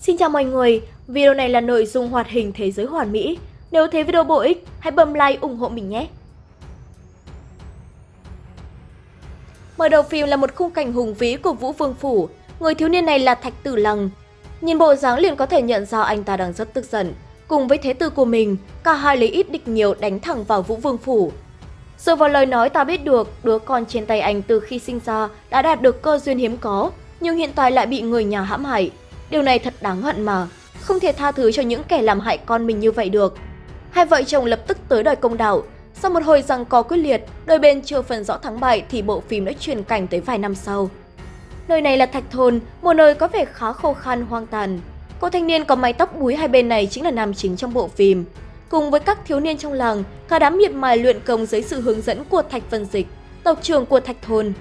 Xin chào mọi người, video này là nội dung hoạt hình thế giới hoàn mỹ. Nếu thấy video bổ ích, hãy bấm like ủng hộ mình nhé. Mở đầu phim là một khung cảnh hùng vĩ của Vũ Vương Phủ. Người thiếu niên này là Thạch Tử Lăng. Nhìn bộ dáng liền có thể nhận ra anh ta đang rất tức giận. Cùng với thế tử của mình, cả hai lấy ít địch nhiều đánh thẳng vào Vũ Vương Phủ. Dựa vào lời nói ta biết được, đứa con trên tay anh từ khi sinh ra đã đạt được cơ duyên hiếm có, nhưng hiện tại lại bị người nhà hãm hại. Điều này thật đáng hận mà, không thể tha thứ cho những kẻ làm hại con mình như vậy được. Hai vợ chồng lập tức tới đòi công đạo. Sau một hồi rằng có quyết liệt, đôi bên chưa phần rõ thắng bại thì bộ phim đã chuyển cảnh tới vài năm sau. Nơi này là Thạch Thôn, một nơi có vẻ khá khô khan hoang tàn. Cô thanh niên có mái tóc búi hai bên này chính là nam chính trong bộ phim. Cùng với các thiếu niên trong làng, cả đám miệt mài luyện công dưới sự hướng dẫn của Thạch Vân Dịch, tộc trưởng của Thạch Thôn.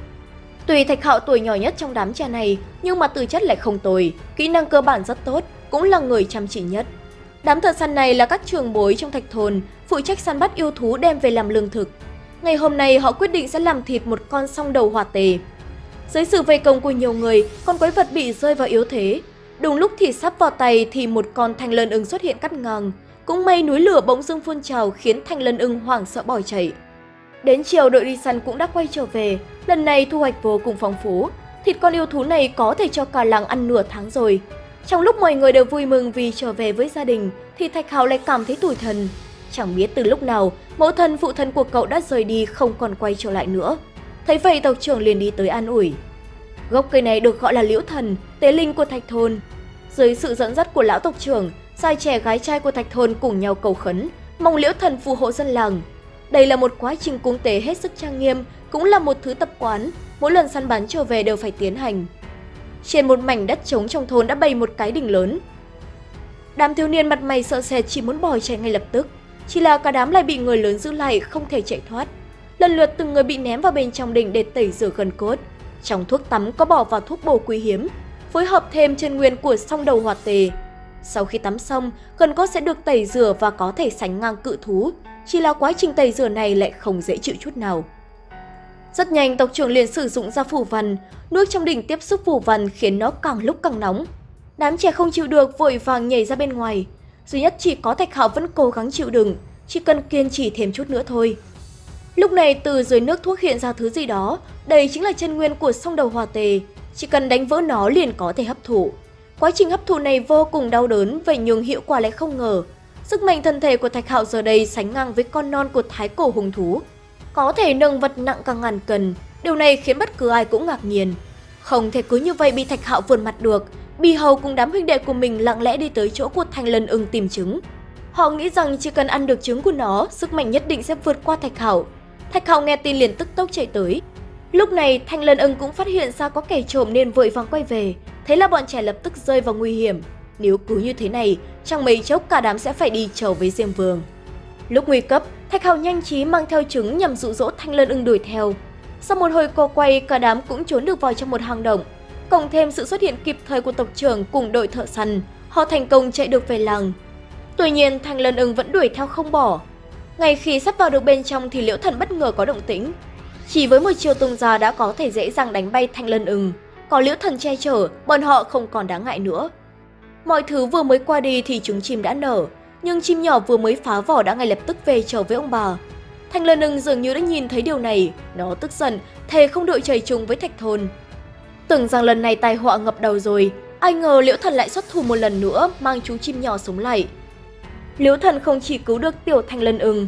Tuy Thạch Hạo tuổi nhỏ nhất trong đám trẻ này, nhưng mà tư chất lại không tồi, kỹ năng cơ bản rất tốt, cũng là người chăm chỉ nhất. Đám thợ săn này là các trường bối trong Thạch Thôn, phụ trách săn bắt yêu thú đem về làm lương thực. Ngày hôm nay họ quyết định sẽ làm thịt một con song đầu hỏa tề. Dưới sự vây công của nhiều người, con quái vật bị rơi vào yếu thế. Đúng lúc thì sắp vào tay thì một con thanh lân ưng xuất hiện cắt ngang. Cũng may núi lửa bỗng dưng phun trào khiến thanh lân ưng hoảng sợ bỏ chạy. Đến chiều đội đi săn cũng đã quay trở về, lần này thu hoạch vô cùng phong phú. Thịt con yêu thú này có thể cho cả làng ăn nửa tháng rồi. Trong lúc mọi người đều vui mừng vì trở về với gia đình, thì Thạch hào lại cảm thấy tủi thân. Chẳng biết từ lúc nào, mẫu thân phụ thân của cậu đã rời đi không còn quay trở lại nữa. Thấy vậy tộc trưởng liền đi tới an ủi. Gốc cây này được gọi là liễu thần, tế linh của Thạch Thôn. Dưới sự dẫn dắt của lão tộc trưởng, trai trẻ gái trai của Thạch Thôn cùng nhau cầu khấn, mong liễu thần phù hộ dân làng. Đây là một quá trình cúng tế hết sức trang nghiêm, cũng là một thứ tập quán, mỗi lần săn bắn trở về đều phải tiến hành. Trên một mảnh đất trống trong thôn đã bày một cái đỉnh lớn. Đám thiếu niên mặt mày sợ sệt chỉ muốn bỏ chạy ngay lập tức, chỉ là cả đám lại bị người lớn giữ lại không thể chạy thoát. Lần lượt từng người bị ném vào bên trong đỉnh để tẩy rửa gần cốt. Trong thuốc tắm có bỏ vào thuốc bổ quý hiếm, phối hợp thêm chân nguyên của song đầu hoạt tề. Sau khi tắm xong, gần cốt sẽ được tẩy rửa và có thể sánh ngang cự thú, chỉ là quá trình tẩy rửa này lại không dễ chịu chút nào. Rất nhanh, tộc trưởng liền sử dụng ra phủ văn, nước trong đỉnh tiếp xúc phủ văn khiến nó càng lúc càng nóng. Đám trẻ không chịu được vội vàng nhảy ra bên ngoài. Duy nhất chỉ có Thạch Hạo vẫn cố gắng chịu đựng, chỉ cần kiên trì thêm chút nữa thôi. Lúc này từ dưới nước thuốc hiện ra thứ gì đó, đây chính là chân nguyên của sông đầu hòa tề, chỉ cần đánh vỡ nó liền có thể hấp thụ. Quá trình hấp thụ này vô cùng đau đớn, vậy nhưng hiệu quả lại không ngờ. Sức mạnh thân thể của Thạch Hạo giờ đây sánh ngang với con non của thái cổ hùng thú. Có thể nâng vật nặng cả ngàn cân, điều này khiến bất cứ ai cũng ngạc nhiên. Không thể cứ như vậy bị Thạch Hạo vượt mặt được, Bì Hầu cùng đám huynh đệ của mình lặng lẽ đi tới chỗ của Thanh Lân ưng tìm trứng. Họ nghĩ rằng chỉ cần ăn được trứng của nó, sức mạnh nhất định sẽ vượt qua Thạch Hạo. Thạch Hạo nghe tin liền tức tốc chạy tới. Lúc này, Thanh Lân ưng cũng phát hiện ra có kẻ trộm nên vội vàng quay về. Thế là bọn trẻ lập tức rơi vào nguy hiểm. Nếu cứ như thế này, trong mấy chốc cả đám sẽ phải đi trở với Diêm Vương. Lúc nguy cấp, Thạch hầu nhanh trí mang theo trứng nhằm dụ dỗ Thanh Lân ưng đuổi theo. Sau một hồi co quay, cả đám cũng trốn được vào trong một hang động. Cộng thêm sự xuất hiện kịp thời của tộc trưởng cùng đội thợ săn, họ thành công chạy được về làng. Tuy nhiên, Thanh Lân ưng vẫn đuổi theo không bỏ. Ngay khi sắp vào được bên trong thì Liễu Thần bất ngờ có động tĩnh. Chỉ với một chiều tung ra đã có thể dễ dàng đánh bay Thanh Lân ưng. Có Liễu Thần che chở, bọn họ không còn đáng ngại nữa. Mọi thứ vừa mới qua đi thì chúng chim đã nở, nhưng chim nhỏ vừa mới phá vỏ đã ngay lập tức về trở với ông bà. Thanh Lân ưng dường như đã nhìn thấy điều này, nó tức giận, thề không đội trời chung với Thạch Thôn. Tưởng rằng lần này tai họa ngập đầu rồi, ai ngờ Liễu Thần lại xuất thủ một lần nữa mang chú chim nhỏ sống lại. Liễu Thần không chỉ cứu được tiểu Thanh Lân ưng,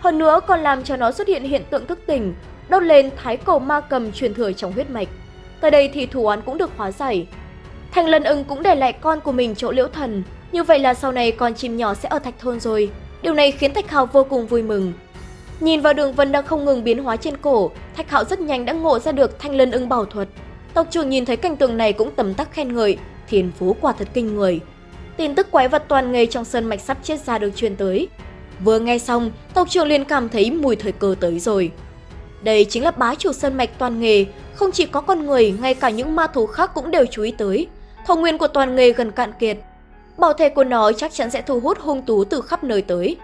hơn nữa còn làm cho nó xuất hiện hiện tượng thức tỉnh, đốt lên thái cổ ma cầm truyền thừa trong huyết mạch. Tới đây thì thủ án cũng được hóa giải. thành Lân ưng cũng để lại con của mình chỗ Liễu Thần, như vậy là sau này con chim nhỏ sẽ ở Thạch Thôn rồi. Điều này khiến Thạch Hạo vô cùng vui mừng. Nhìn vào đường vân đang không ngừng biến hóa trên cổ, Thạch Hạo rất nhanh đã ngộ ra được Thanh Lân ưng bảo thuật. Tộc trưởng nhìn thấy cảnh tượng này cũng tầm tắc khen ngợi, thiên phú quả thật kinh người. Tin tức quái vật toàn nghề trong sơn mạch sắp chết ra được truyền tới. Vừa nghe xong, tộc trưởng liền cảm thấy mùi thời cơ tới rồi. Đây chính là bá chủ sơn mạch toàn nghề, không chỉ có con người, ngay cả những ma thú khác cũng đều chú ý tới. Thổ nguyên của toàn nghề gần cạn kiệt. Bảo thể của nó chắc chắn sẽ thu hút hung tú từ khắp nơi tới.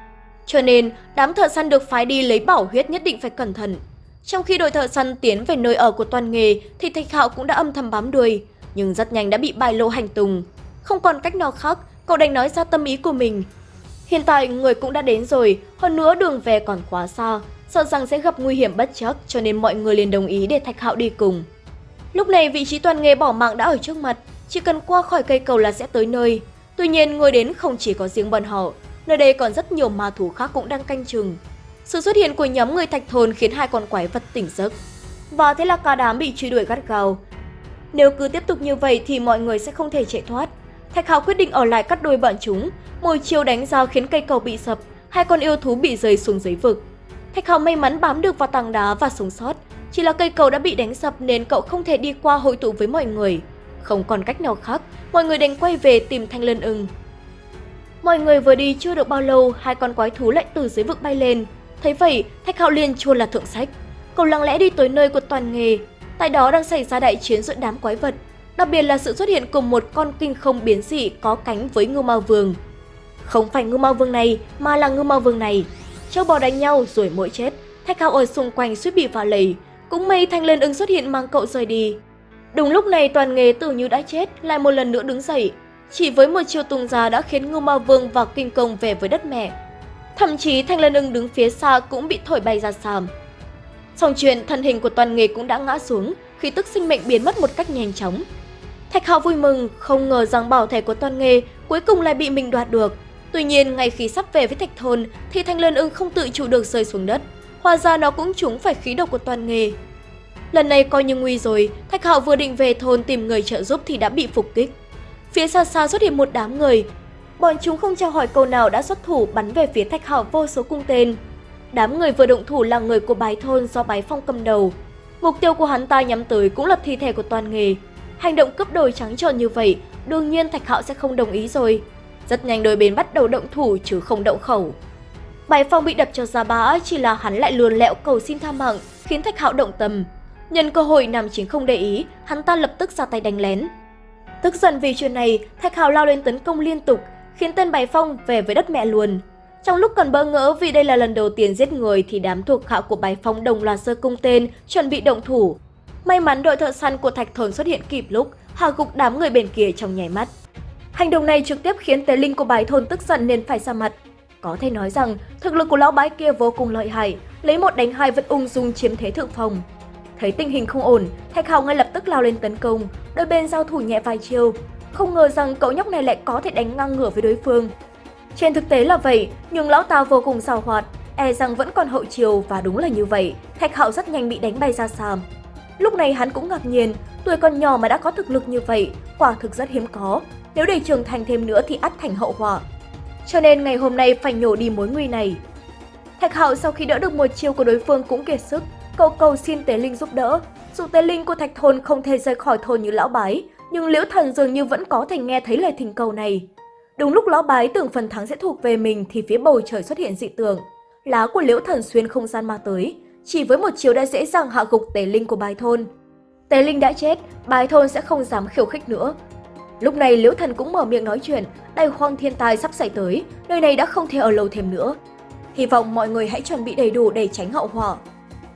Cho nên, đám thợ săn được phái đi lấy bảo huyết nhất định phải cẩn thận. Trong khi đội thợ săn tiến về nơi ở của toàn nghề thì Thạch Hạo cũng đã âm thầm bám đuôi, nhưng rất nhanh đã bị bài lộ hành tùng Không còn cách nào khác, cậu đành nói ra tâm ý của mình. Hiện tại người cũng đã đến rồi, hơn nữa đường về còn quá xa, sợ rằng sẽ gặp nguy hiểm bất chắc cho nên mọi người liền đồng ý để Thạch Hạo đi cùng. Lúc này vị trí toàn nghề bỏ mạng đã ở trước mặt, chỉ cần qua khỏi cây cầu là sẽ tới nơi. Tuy nhiên người đến không chỉ có riêng bọn họ, nơi đây còn rất nhiều ma thú khác cũng đang canh chừng. Sự xuất hiện của nhóm người thạch thôn khiến hai con quái vật tỉnh giấc. Và thế là cả đám bị truy đuổi gắt gao. Nếu cứ tiếp tục như vậy thì mọi người sẽ không thể chạy thoát. Thạch Hạo quyết định ở lại cắt đuôi bọn chúng, một chiều đánh ra khiến cây cầu bị sập, hai con yêu thú bị rơi xuống dưới vực. Thạch Hạo may mắn bám được vào tảng đá và sống sót, chỉ là cây cầu đã bị đánh sập nên cậu không thể đi qua hội tụ với mọi người. Không còn cách nào khác, mọi người đành quay về tìm Thanh Lân ưng. Mọi người vừa đi chưa được bao lâu, hai con quái thú lại từ dưới vực bay lên. Thấy vậy, Thạch Hạo liền chua là thượng sách. Cậu lặng lẽ đi tới nơi của toàn nghề. Tại đó đang xảy ra đại chiến giữa đám quái vật. Đặc biệt là sự xuất hiện cùng một con kinh không biến dị có cánh với ngưu ma vương. Không phải ngưu ma vương này, mà là ngưu ma vương này. Châu bò đánh nhau rồi mỗi chết. Thạch Hạo ở xung quanh suýt bị phá lầy. Cũng may Thanh Lân ứng xuất hiện mang cậu rời đi. Đúng lúc này toàn nghề tưởng như đã chết, lại một lần nữa đứng dậy. Chỉ với một chiêu tung ra đã khiến Ngưu Ma Vương và Kinh Công về với đất mẹ. Thậm chí Thanh Lân ưng đứng phía xa cũng bị thổi bay ra xa. Xong chuyện, thân hình của toàn nghề cũng đã ngã xuống, khi tức sinh mệnh biến mất một cách nhanh chóng. Thạch Hạo vui mừng, không ngờ rằng bảo thể của toàn nghề cuối cùng lại bị mình đoạt được. Tuy nhiên, ngay khi sắp về với Thạch Thôn thì Thanh Lân ưng không tự chủ được rơi xuống đất. Hóa ra nó cũng trúng phải khí độc của toàn nghề. Lần này coi như nguy rồi, Thạch Hạo vừa định về thôn tìm người trợ giúp thì đã bị phục kích. Phía xa xa xuất hiện một đám người. Bọn chúng không chào hỏi câu nào đã xuất thủ bắn về phía Thạch Hạo vô số cung tên. Đám người vừa động thủ là người của bái thôn do bái phong cầm đầu. Mục tiêu của hắn ta nhắm tới cũng là thi thể của toàn nghề. Hành động cấp đồi trắng trợn như vậy, đương nhiên Thạch Hạo sẽ không đồng ý rồi. Rất nhanh đôi bên bắt đầu động thủ chứ không động khẩu. Bài phong bị đập cho ra bã, chỉ là hắn lại luồn lẹo cầu xin tha mạng, khiến Thạch Hạo động tâm. Nhân cơ hội Nam Chính không để ý, hắn ta lập tức ra tay đánh lén. Tức giận vì chuyện này, Thạch Hạo lao lên tấn công liên tục, khiến tên Bài Phong về với đất mẹ luôn. Trong lúc còn bỡ ngỡ vì đây là lần đầu tiên giết người thì đám thuộc hạ của Bài Phong đồng loạt sơ cung tên, chuẩn bị động thủ. May mắn đội thợ săn của Thạch Thồn xuất hiện kịp lúc, hạ gục đám người bên kia trong nháy mắt. Hành động này trực tiếp khiến tế linh của Bái thôn tức giận nên phải ra mặt. Có thể nói rằng, thực lực của lão bái kia vô cùng lợi hại, lấy một đánh hai vẫn ung dung chiếm thế thượng phòng. Thấy tình hình không ổn, Thạch Hạo ngay lập tức lao lên tấn công, đôi bên giao thủ nhẹ vài chiêu. Không ngờ rằng cậu nhóc này lại có thể đánh ngang ngửa với đối phương. Trên thực tế là vậy, nhưng lão ta vô cùng xào hoạt, e rằng vẫn còn hậu chiều và đúng là như vậy, Thạch Hạo rất nhanh bị đánh bay ra xa. Lúc này hắn cũng ngạc nhiên, tuổi còn nhỏ mà đã có thực lực như vậy, quả thực rất hiếm có. Nếu để trưởng thành thêm nữa thì ắt thành hậu họa. Cho nên ngày hôm nay phải nhổ đi mối nguy này. Thạch Hạo sau khi đỡ được một chiêu của đối phương cũng kiệt sức, cậu cầu xin Tế Linh giúp đỡ. Dù Tế Linh của Thạch Thôn không thể rời khỏi thôn như lão bái, nhưng Liễu Thần dường như vẫn có thể nghe thấy lời thỉnh cầu này. Đúng lúc lão bái tưởng phần thắng sẽ thuộc về mình thì phía bầu trời xuất hiện dị tượng. Lá của Liễu Thần xuyên không gian ma tới, chỉ với một chiều đã dễ dàng hạ gục Tế Linh của Bái Thôn. Tế Linh đã chết, Bái Thôn sẽ không dám khiêu khích nữa. Lúc này Liễu Thần cũng mở miệng nói chuyện, đại hoang thiên tai sắp xảy tới, nơi này đã không thể ở lâu thêm nữa. Hy vọng mọi người hãy chuẩn bị đầy đủ để tránh hậu họa.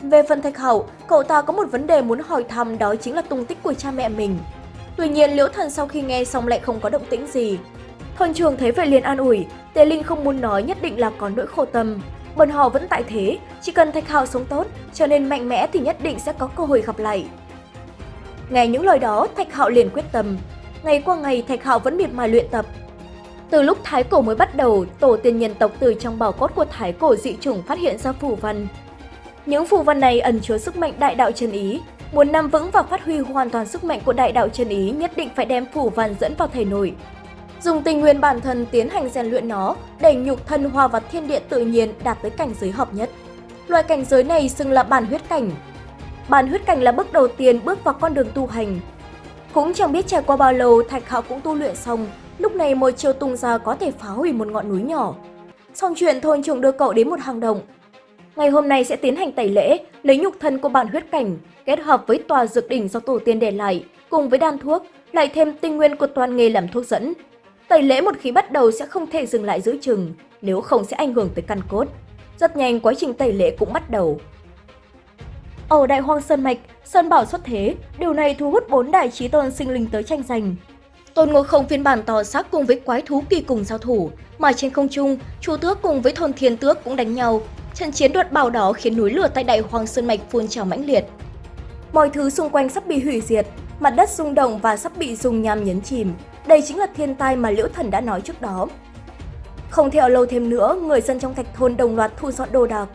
Về phần Thạch Hậu, cậu ta có một vấn đề muốn hỏi thăm đó chính là tung tích của cha mẹ mình. Tuy nhiên Liễu Thần sau khi nghe xong lại không có động tĩnh gì. Thôn trường thấy vậy liền an ủi, Tề Linh không muốn nói nhất định là có nỗi khổ tâm. Bọn họ vẫn tại thế, chỉ cần Thạch Hạo sống tốt, trở nên mạnh mẽ thì nhất định sẽ có cơ hội gặp lại. Nghe những lời đó, Thạch Hạo liền quyết tâm. Ngày qua ngày, Thạch Hạo vẫn miệt mài luyện tập. Từ lúc Thái Cổ mới bắt đầu, tổ tiên nhân tộc từ trong bảo cốt của Thái Cổ dị chủng phát hiện ra phù văn, những phù văn này ẩn chứa sức mạnh đại đạo chân ý. Muốn nắm vững và phát huy hoàn toàn sức mạnh của đại đạo chân ý nhất định phải đem phù văn dẫn vào thể nội. Dùng tình nguyên bản thân tiến hành rèn luyện nó để nhục thân hòa vào thiên địa tự nhiên đạt tới cảnh giới hợp nhất. Loại cảnh giới này xưng là bản huyết cảnh. Bản huyết cảnh là bước đầu tiên bước vào con đường tu hành. Cũng chẳng biết trải qua bao lâu Thạch Hạo cũng tu luyện xong, lúc này một chiều tung ra có thể phá hủy một ngọn núi nhỏ. Xong chuyện thôn trưởng đưa cậu đến một hang động, Ngày hôm nay sẽ tiến hành tẩy lễ, lấy nhục thân của bản huyết cảnh, kết hợp với tòa dược đỉnh do tổ tiên để lại, cùng với đan thuốc, lại thêm tinh nguyên của toàn nghề làm thuốc dẫn. Tẩy lễ một khi bắt đầu sẽ không thể dừng lại giữ chừng, nếu không sẽ ảnh hưởng tới căn cốt. Rất nhanh quá trình tẩy lễ cũng bắt đầu. Ở Đại Hoang Sơn Mạch, Sơn Bảo xuất thế, điều này thu hút bốn đại trí tôn sinh linh tới tranh giành. Tôn Ngộ Không phiên bản to xác cùng với quái thú kỳ cùng giao thủ, mà trên không trung, Chu Tước cùng với Thôn Thiên Tước cũng đánh nhau. Trận chiến đoạt bảo đó khiến núi lửa tại Đại Hoàng Sơn Mạch phun trào mãnh liệt. Mọi thứ xung quanh sắp bị hủy diệt, mặt đất rung động và sắp bị dùng nham nhấn chìm. Đây chính là thiên tai mà Liễu Thần đã nói trước đó. Không theo lâu thêm nữa, người dân trong thạch thôn đồng loạt thu dọn đồ đạc.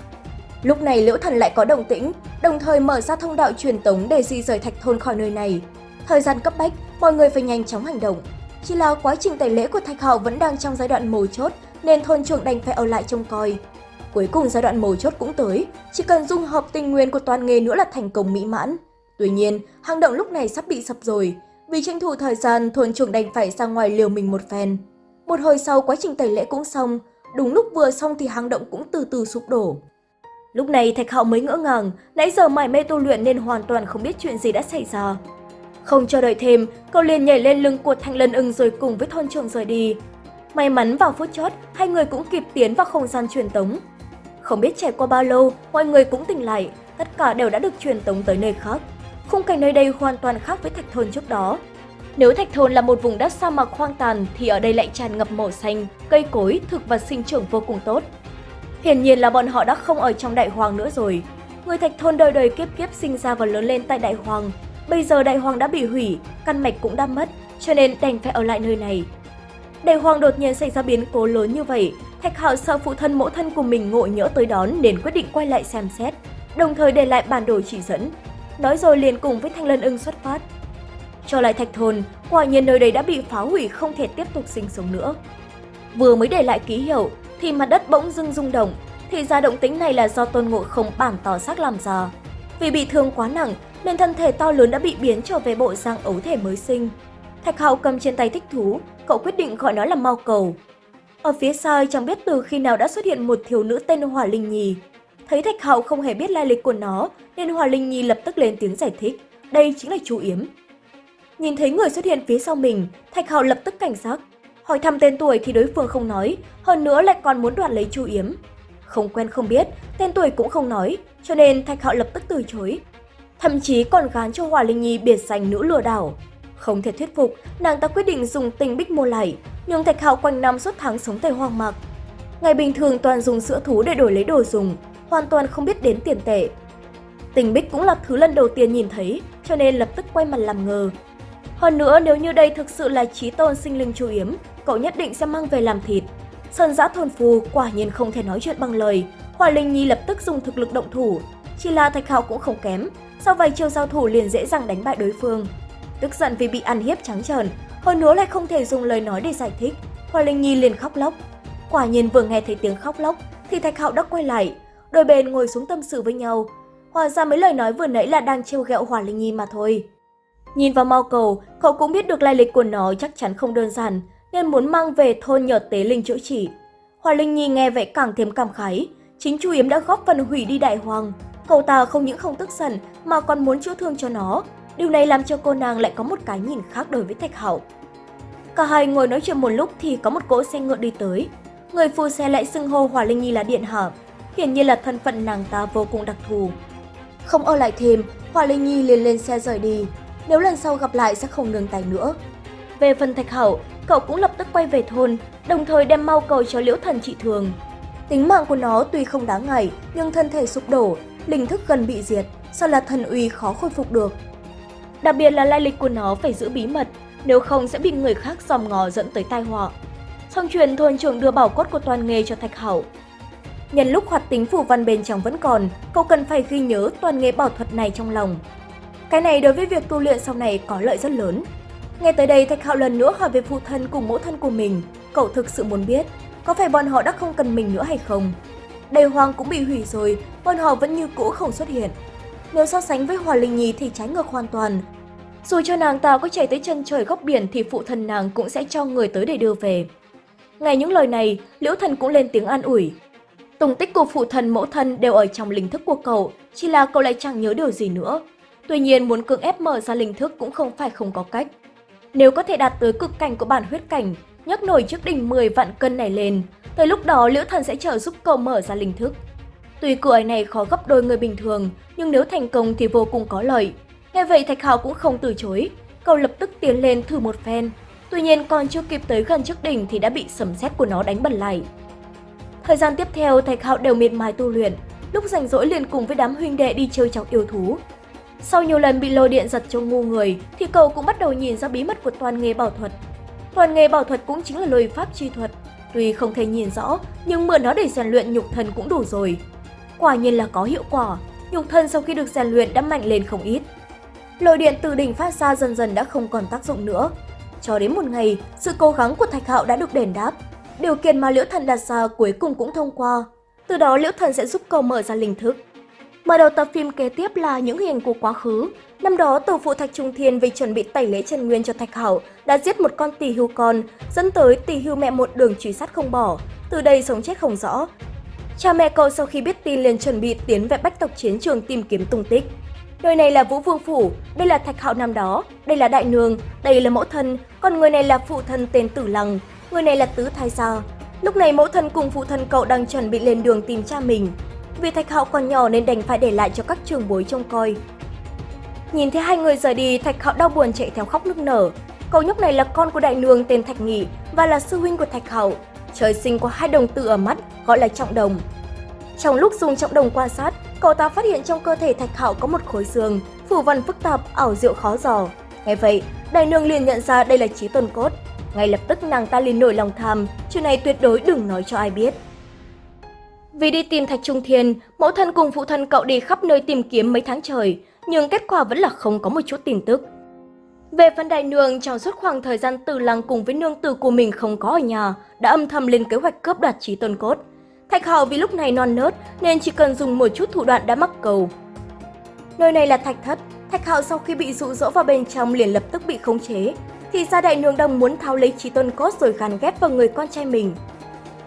Lúc này Liễu Thần lại có động tĩnh, đồng thời mở ra thông đạo truyền tống để di rời thạch thôn khỏi nơi này. Thời gian cấp bách, mọi người phải nhanh chóng hành động. Chỉ là quá trình tẩy lễ của Thạch hào vẫn đang trong giai đoạn mấu chốt nên thôn trưởng đành phải ở lại trông coi. Cuối cùng giai đoạn mấu chốt cũng tới, chỉ cần dung hợp tinh nguyên của toàn nghề nữa là thành công mỹ mãn. Tuy nhiên, hang động lúc này sắp bị sập rồi. Vì tranh thủ thời gian, thôn trưởng đành phải ra ngoài liều mình một phen. Một hồi sau quá trình tẩy lễ cũng xong, đúng lúc vừa xong thì hang động cũng từ từ sụp đổ. Lúc này Thạch Hạo mới ngỡ ngàng, nãy giờ mải mê tu luyện nên hoàn toàn không biết chuyện gì đã xảy ra. Không chờ đợi thêm, cậu liền nhảy lên lưng của Thanh Lân ưng rồi cùng với thôn trưởng rời đi. May mắn vào phút chót, hai người cũng kịp tiến vào không gian truyền tống. Không biết trải qua bao lâu, mọi người cũng tỉnh lại, tất cả đều đã được truyền tống tới nơi khác. Khung cảnh nơi đây hoàn toàn khác với thạch thôn trước đó. Nếu thạch thôn là một vùng đất sa mạc hoang tàn thì ở đây lại tràn ngập màu xanh, cây cối, thực vật sinh trưởng vô cùng tốt. Hiển nhiên là bọn họ đã không ở trong đại hoàng nữa rồi. Người thạch thôn đời đời kiếp kiếp sinh ra và lớn lên tại đại hoàng, Bây giờ đại hoàng đã bị hủy, căn mạch cũng đã mất, cho nên đành phải ở lại nơi này. Đại hoàng đột nhiên xảy ra biến cố lớn như vậy, Thạch Hạo sợ phụ thân mẫu thân của mình ngộ nhỡ tới đón nên quyết định quay lại xem xét, đồng thời để lại bản đồ chỉ dẫn. Nói rồi liền cùng với Thanh Lân ưng xuất phát. Trở lại Thạch Thôn, quả nhiên nơi đây đã bị phá hủy không thể tiếp tục sinh sống nữa. Vừa mới để lại ký hiệu thì mặt đất bỗng dưng rung động, thì ra động tính này là do tôn ngộ không bản tỏ xác làm ra. Vì bị thương quá nặng nên thân thể to lớn đã bị biến trở về bộ dạng ấu thể mới sinh. Thạch Hạo cầm trên tay thích thú, cậu quyết định gọi nó là mau cầu. Ở phía sau chẳng biết từ khi nào đã xuất hiện một thiếu nữ tên Hỏa Linh Nhi. Thấy Thạch Hạo không hề biết lai lịch của nó, nên Hỏa Linh Nhi lập tức lên tiếng giải thích, đây chính là chú Yếm. Nhìn thấy người xuất hiện phía sau mình, Thạch Hạo lập tức cảnh giác. Hỏi thăm tên tuổi thì đối phương không nói, hơn nữa lại còn muốn đoạt lấy Chu Yếm. Không quen không biết, tên tuổi cũng không nói, cho nên Thạch Hạo lập tức từ chối thậm chí còn gán cho Hòa Linh Nhi biệt danh nữ lừa đảo. Không thể thuyết phục, nàng ta quyết định dùng tình bích mua lại, nhưng Thạch Hạo quanh năm suốt tháng sống tại hoang mạc. Ngày bình thường toàn dùng sữa thú để đổi lấy đồ dùng, hoàn toàn không biết đến tiền tệ. Tình bích cũng là thứ lần đầu tiên nhìn thấy, cho nên lập tức quay mặt làm ngờ. Hơn nữa, nếu như đây thực sự là trí tôn sinh linh chu yếm, cậu nhất định sẽ mang về làm thịt. Sơn giã thôn phù quả nhiên không thể nói chuyện bằng lời, Hòa Linh Nhi lập tức dùng thực lực động thủ. Chỉ là Thạch Hạo cũng không kém, sau vài chiêu giao thủ liền dễ dàng đánh bại đối phương. Tức giận vì bị ăn hiếp trắng trợn, hơn nữa lại không thể dùng lời nói để giải thích, Hoa Linh Nhi liền khóc lóc. Quả nhiên vừa nghe thấy tiếng khóc lóc thì Thạch Hạo đã quay lại, đôi bên ngồi xuống tâm sự với nhau. Hóa ra mấy lời nói vừa nãy là đang trêu ghẹo Hoa Linh Nhi mà thôi. Nhìn vào mau cầu, cậu cũng biết được lai lịch của nó chắc chắn không đơn giản, nên muốn mang về thôn nhờ tế linh chữa trị. Hoa Linh Nhi nghe vậy càng thêm cảm khái, chính Chu Yếm đã góp phần hủy đi đại hoàng, Cậu ta không những không tức giận mà còn muốn chữa thương cho nó. Điều này làm cho cô nàng lại có một cái nhìn khác đối với Thạch Hạo. Cả hai ngồi nói chuyện một lúc thì có một cỗ xe ngựa đi tới. Người phu xe lại xưng hô Hoa Linh Nhi là điện hạ, hiển nhiên là thân phận nàng ta vô cùng đặc thù. Không ở lại thêm, Hoa Linh Nhi liền lên xe rời đi. Nếu lần sau gặp lại sẽ không nương tay nữa. Về phần Thạch Hậu, cậu cũng lập tức quay về thôn, đồng thời đem mau cầu cho Liễu Thần trị thường. Tính mạng của nó tuy không đáng ngại, nhưng thân thể sụp đổ, linh thức gần bị diệt, sao là thần uy khó khôi phục được. Đặc biệt là lai lịch của nó phải giữ bí mật, nếu không sẽ bị người khác dòm ngò dẫn tới tai họa. Xong truyền thôn trưởng đưa bảo cốt của toàn nghề cho Thạch Hậu. Nhân lúc hoạt tính phù văn bên trong vẫn còn, cậu cần phải ghi nhớ toàn nghề bảo thuật này trong lòng. Cái này đối với việc tu luyện sau này có lợi rất lớn. Nghe tới đây Thạch Hạo lần nữa hỏi về phụ thân cùng mẫu thân của mình, cậu thực sự muốn biết, có phải bọn họ đã không cần mình nữa hay không? Đầy hoàng cũng bị hủy rồi, bọn họ vẫn như cũ không xuất hiện. Nếu so sánh với Hòa Linh Nhi thì trái ngược hoàn toàn. Dù cho nàng ta có chạy tới chân trời góc biển thì phụ thân nàng cũng sẽ cho người tới để đưa về. Ngay những lời này, Liễu Thần cũng lên tiếng an ủi. Tùng tích của phụ thân mẫu thân đều ở trong linh thức của cậu, chỉ là cậu lại chẳng nhớ điều gì nữa. Tuy nhiên muốn cưỡng ép mở ra linh thức cũng không phải không có cách. Nếu có thể đạt tới cực cảnh của bản huyết cảnh, nhấc nổi trước đỉnh 10 vạn cân này lên, Tới lúc đó Liễu Thần sẽ trợ giúp cậu mở ra linh thức. Tuy cửa này khó gấp đôi người bình thường, nhưng nếu thành công thì vô cùng có lợi. Nghe vậy Thạch hào cũng không từ chối, cậu lập tức tiến lên thử một phen. Tuy nhiên còn chưa kịp tới gần trước đỉnh thì đã bị sấm sét của nó đánh bật lại. Thời gian tiếp theo, Thạch Hạo đều miệt mài tu luyện, lúc rảnh rỗi liền cùng với đám huynh đệ đi chơi chọc yêu thú. Sau nhiều lần bị lôi điện giật cho ngu người, thì cậu cũng bắt đầu nhìn ra bí mật của toàn nghề bảo thuật. Toàn nghề bảo thuật cũng chính là lôi pháp chi thuật. Tuy không thể nhìn rõ, nhưng mượn nó để rèn luyện nhục thân cũng đủ rồi. Quả nhiên là có hiệu quả, nhục thân sau khi được rèn luyện đã mạnh lên không ít. Lôi điện từ đỉnh phát ra dần dần đã không còn tác dụng nữa. Cho đến một ngày, sự cố gắng của Thạch Hạo đã được đền đáp. Điều kiện mà Liễu Thần đặt ra cuối cùng cũng thông qua. Từ đó Liễu Thần sẽ giúp cậu mở ra linh thức. Mở đầu tập phim kế tiếp là những hình của quá khứ. Năm đó, tổ phụ Thạch Trung Thiên vì chuẩn bị tẩy lễ Trần Nguyên cho Thạch Hảo đã giết một con tỷ hưu con, dẫn tới tỷ hưu mẹ một đường truy sát không bỏ, từ đây sống chết không rõ. Cha mẹ cậu sau khi biết tin liền chuẩn bị tiến về bách tộc chiến trường tìm kiếm tung tích. Nơi này là Vũ Vương Phủ, đây là Thạch Hạo năm đó, đây là Đại Nương, đây là mẫu thân, còn người này là phụ thân tên Tử Lăng, người này là Tứ Thái Gia. Lúc này mẫu thân cùng phụ thân cậu đang chuẩn bị lên đường tìm cha mình. Vì Thạch Hạo còn nhỏ nên đành phải để lại cho các trường bối trông coi. Nhìn thấy hai người rời đi, Thạch Hạo đau buồn chạy theo khóc nức nở. Cậu nhóc này là con của đại nương tên Thạch Nghị và là sư huynh của Thạch Hạo. Trời sinh có hai đồng tử ở mắt, gọi là trọng đồng. Trong lúc dùng trọng đồng quan sát, cậu ta phát hiện trong cơ thể Thạch Hạo có một khối xương, phủ văn phức tạp, ảo diệu khó dò. Nghe vậy, đại nương liền nhận ra đây là trí tuần cốt. Ngay lập tức nàng ta liền nổi lòng tham, chuyện này tuyệt đối đừng nói cho ai biết. Vì đi tìm Thạch Trung Thiên, mẫu thân cùng phụ thân cậu đi khắp nơi tìm kiếm mấy tháng trời, nhưng kết quả vẫn là không có một chút tin tức. Về phần đại nương, trong suốt khoảng thời gian từ lăng cùng với nương tử của mình không có ở nhà, đã âm thầm lên kế hoạch cướp đoạt trí tôn cốt. Thạch Hạo vì lúc này non nớt nên chỉ cần dùng một chút thủ đoạn đã mắc cầu. Nơi này là thạch thất, Thạch Hạo sau khi bị dụ dỗ vào bên trong liền lập tức bị khống chế. Thì ra đại nương đang muốn tháo lấy trí tôn cốt rồi gắn ghép vào người con trai mình.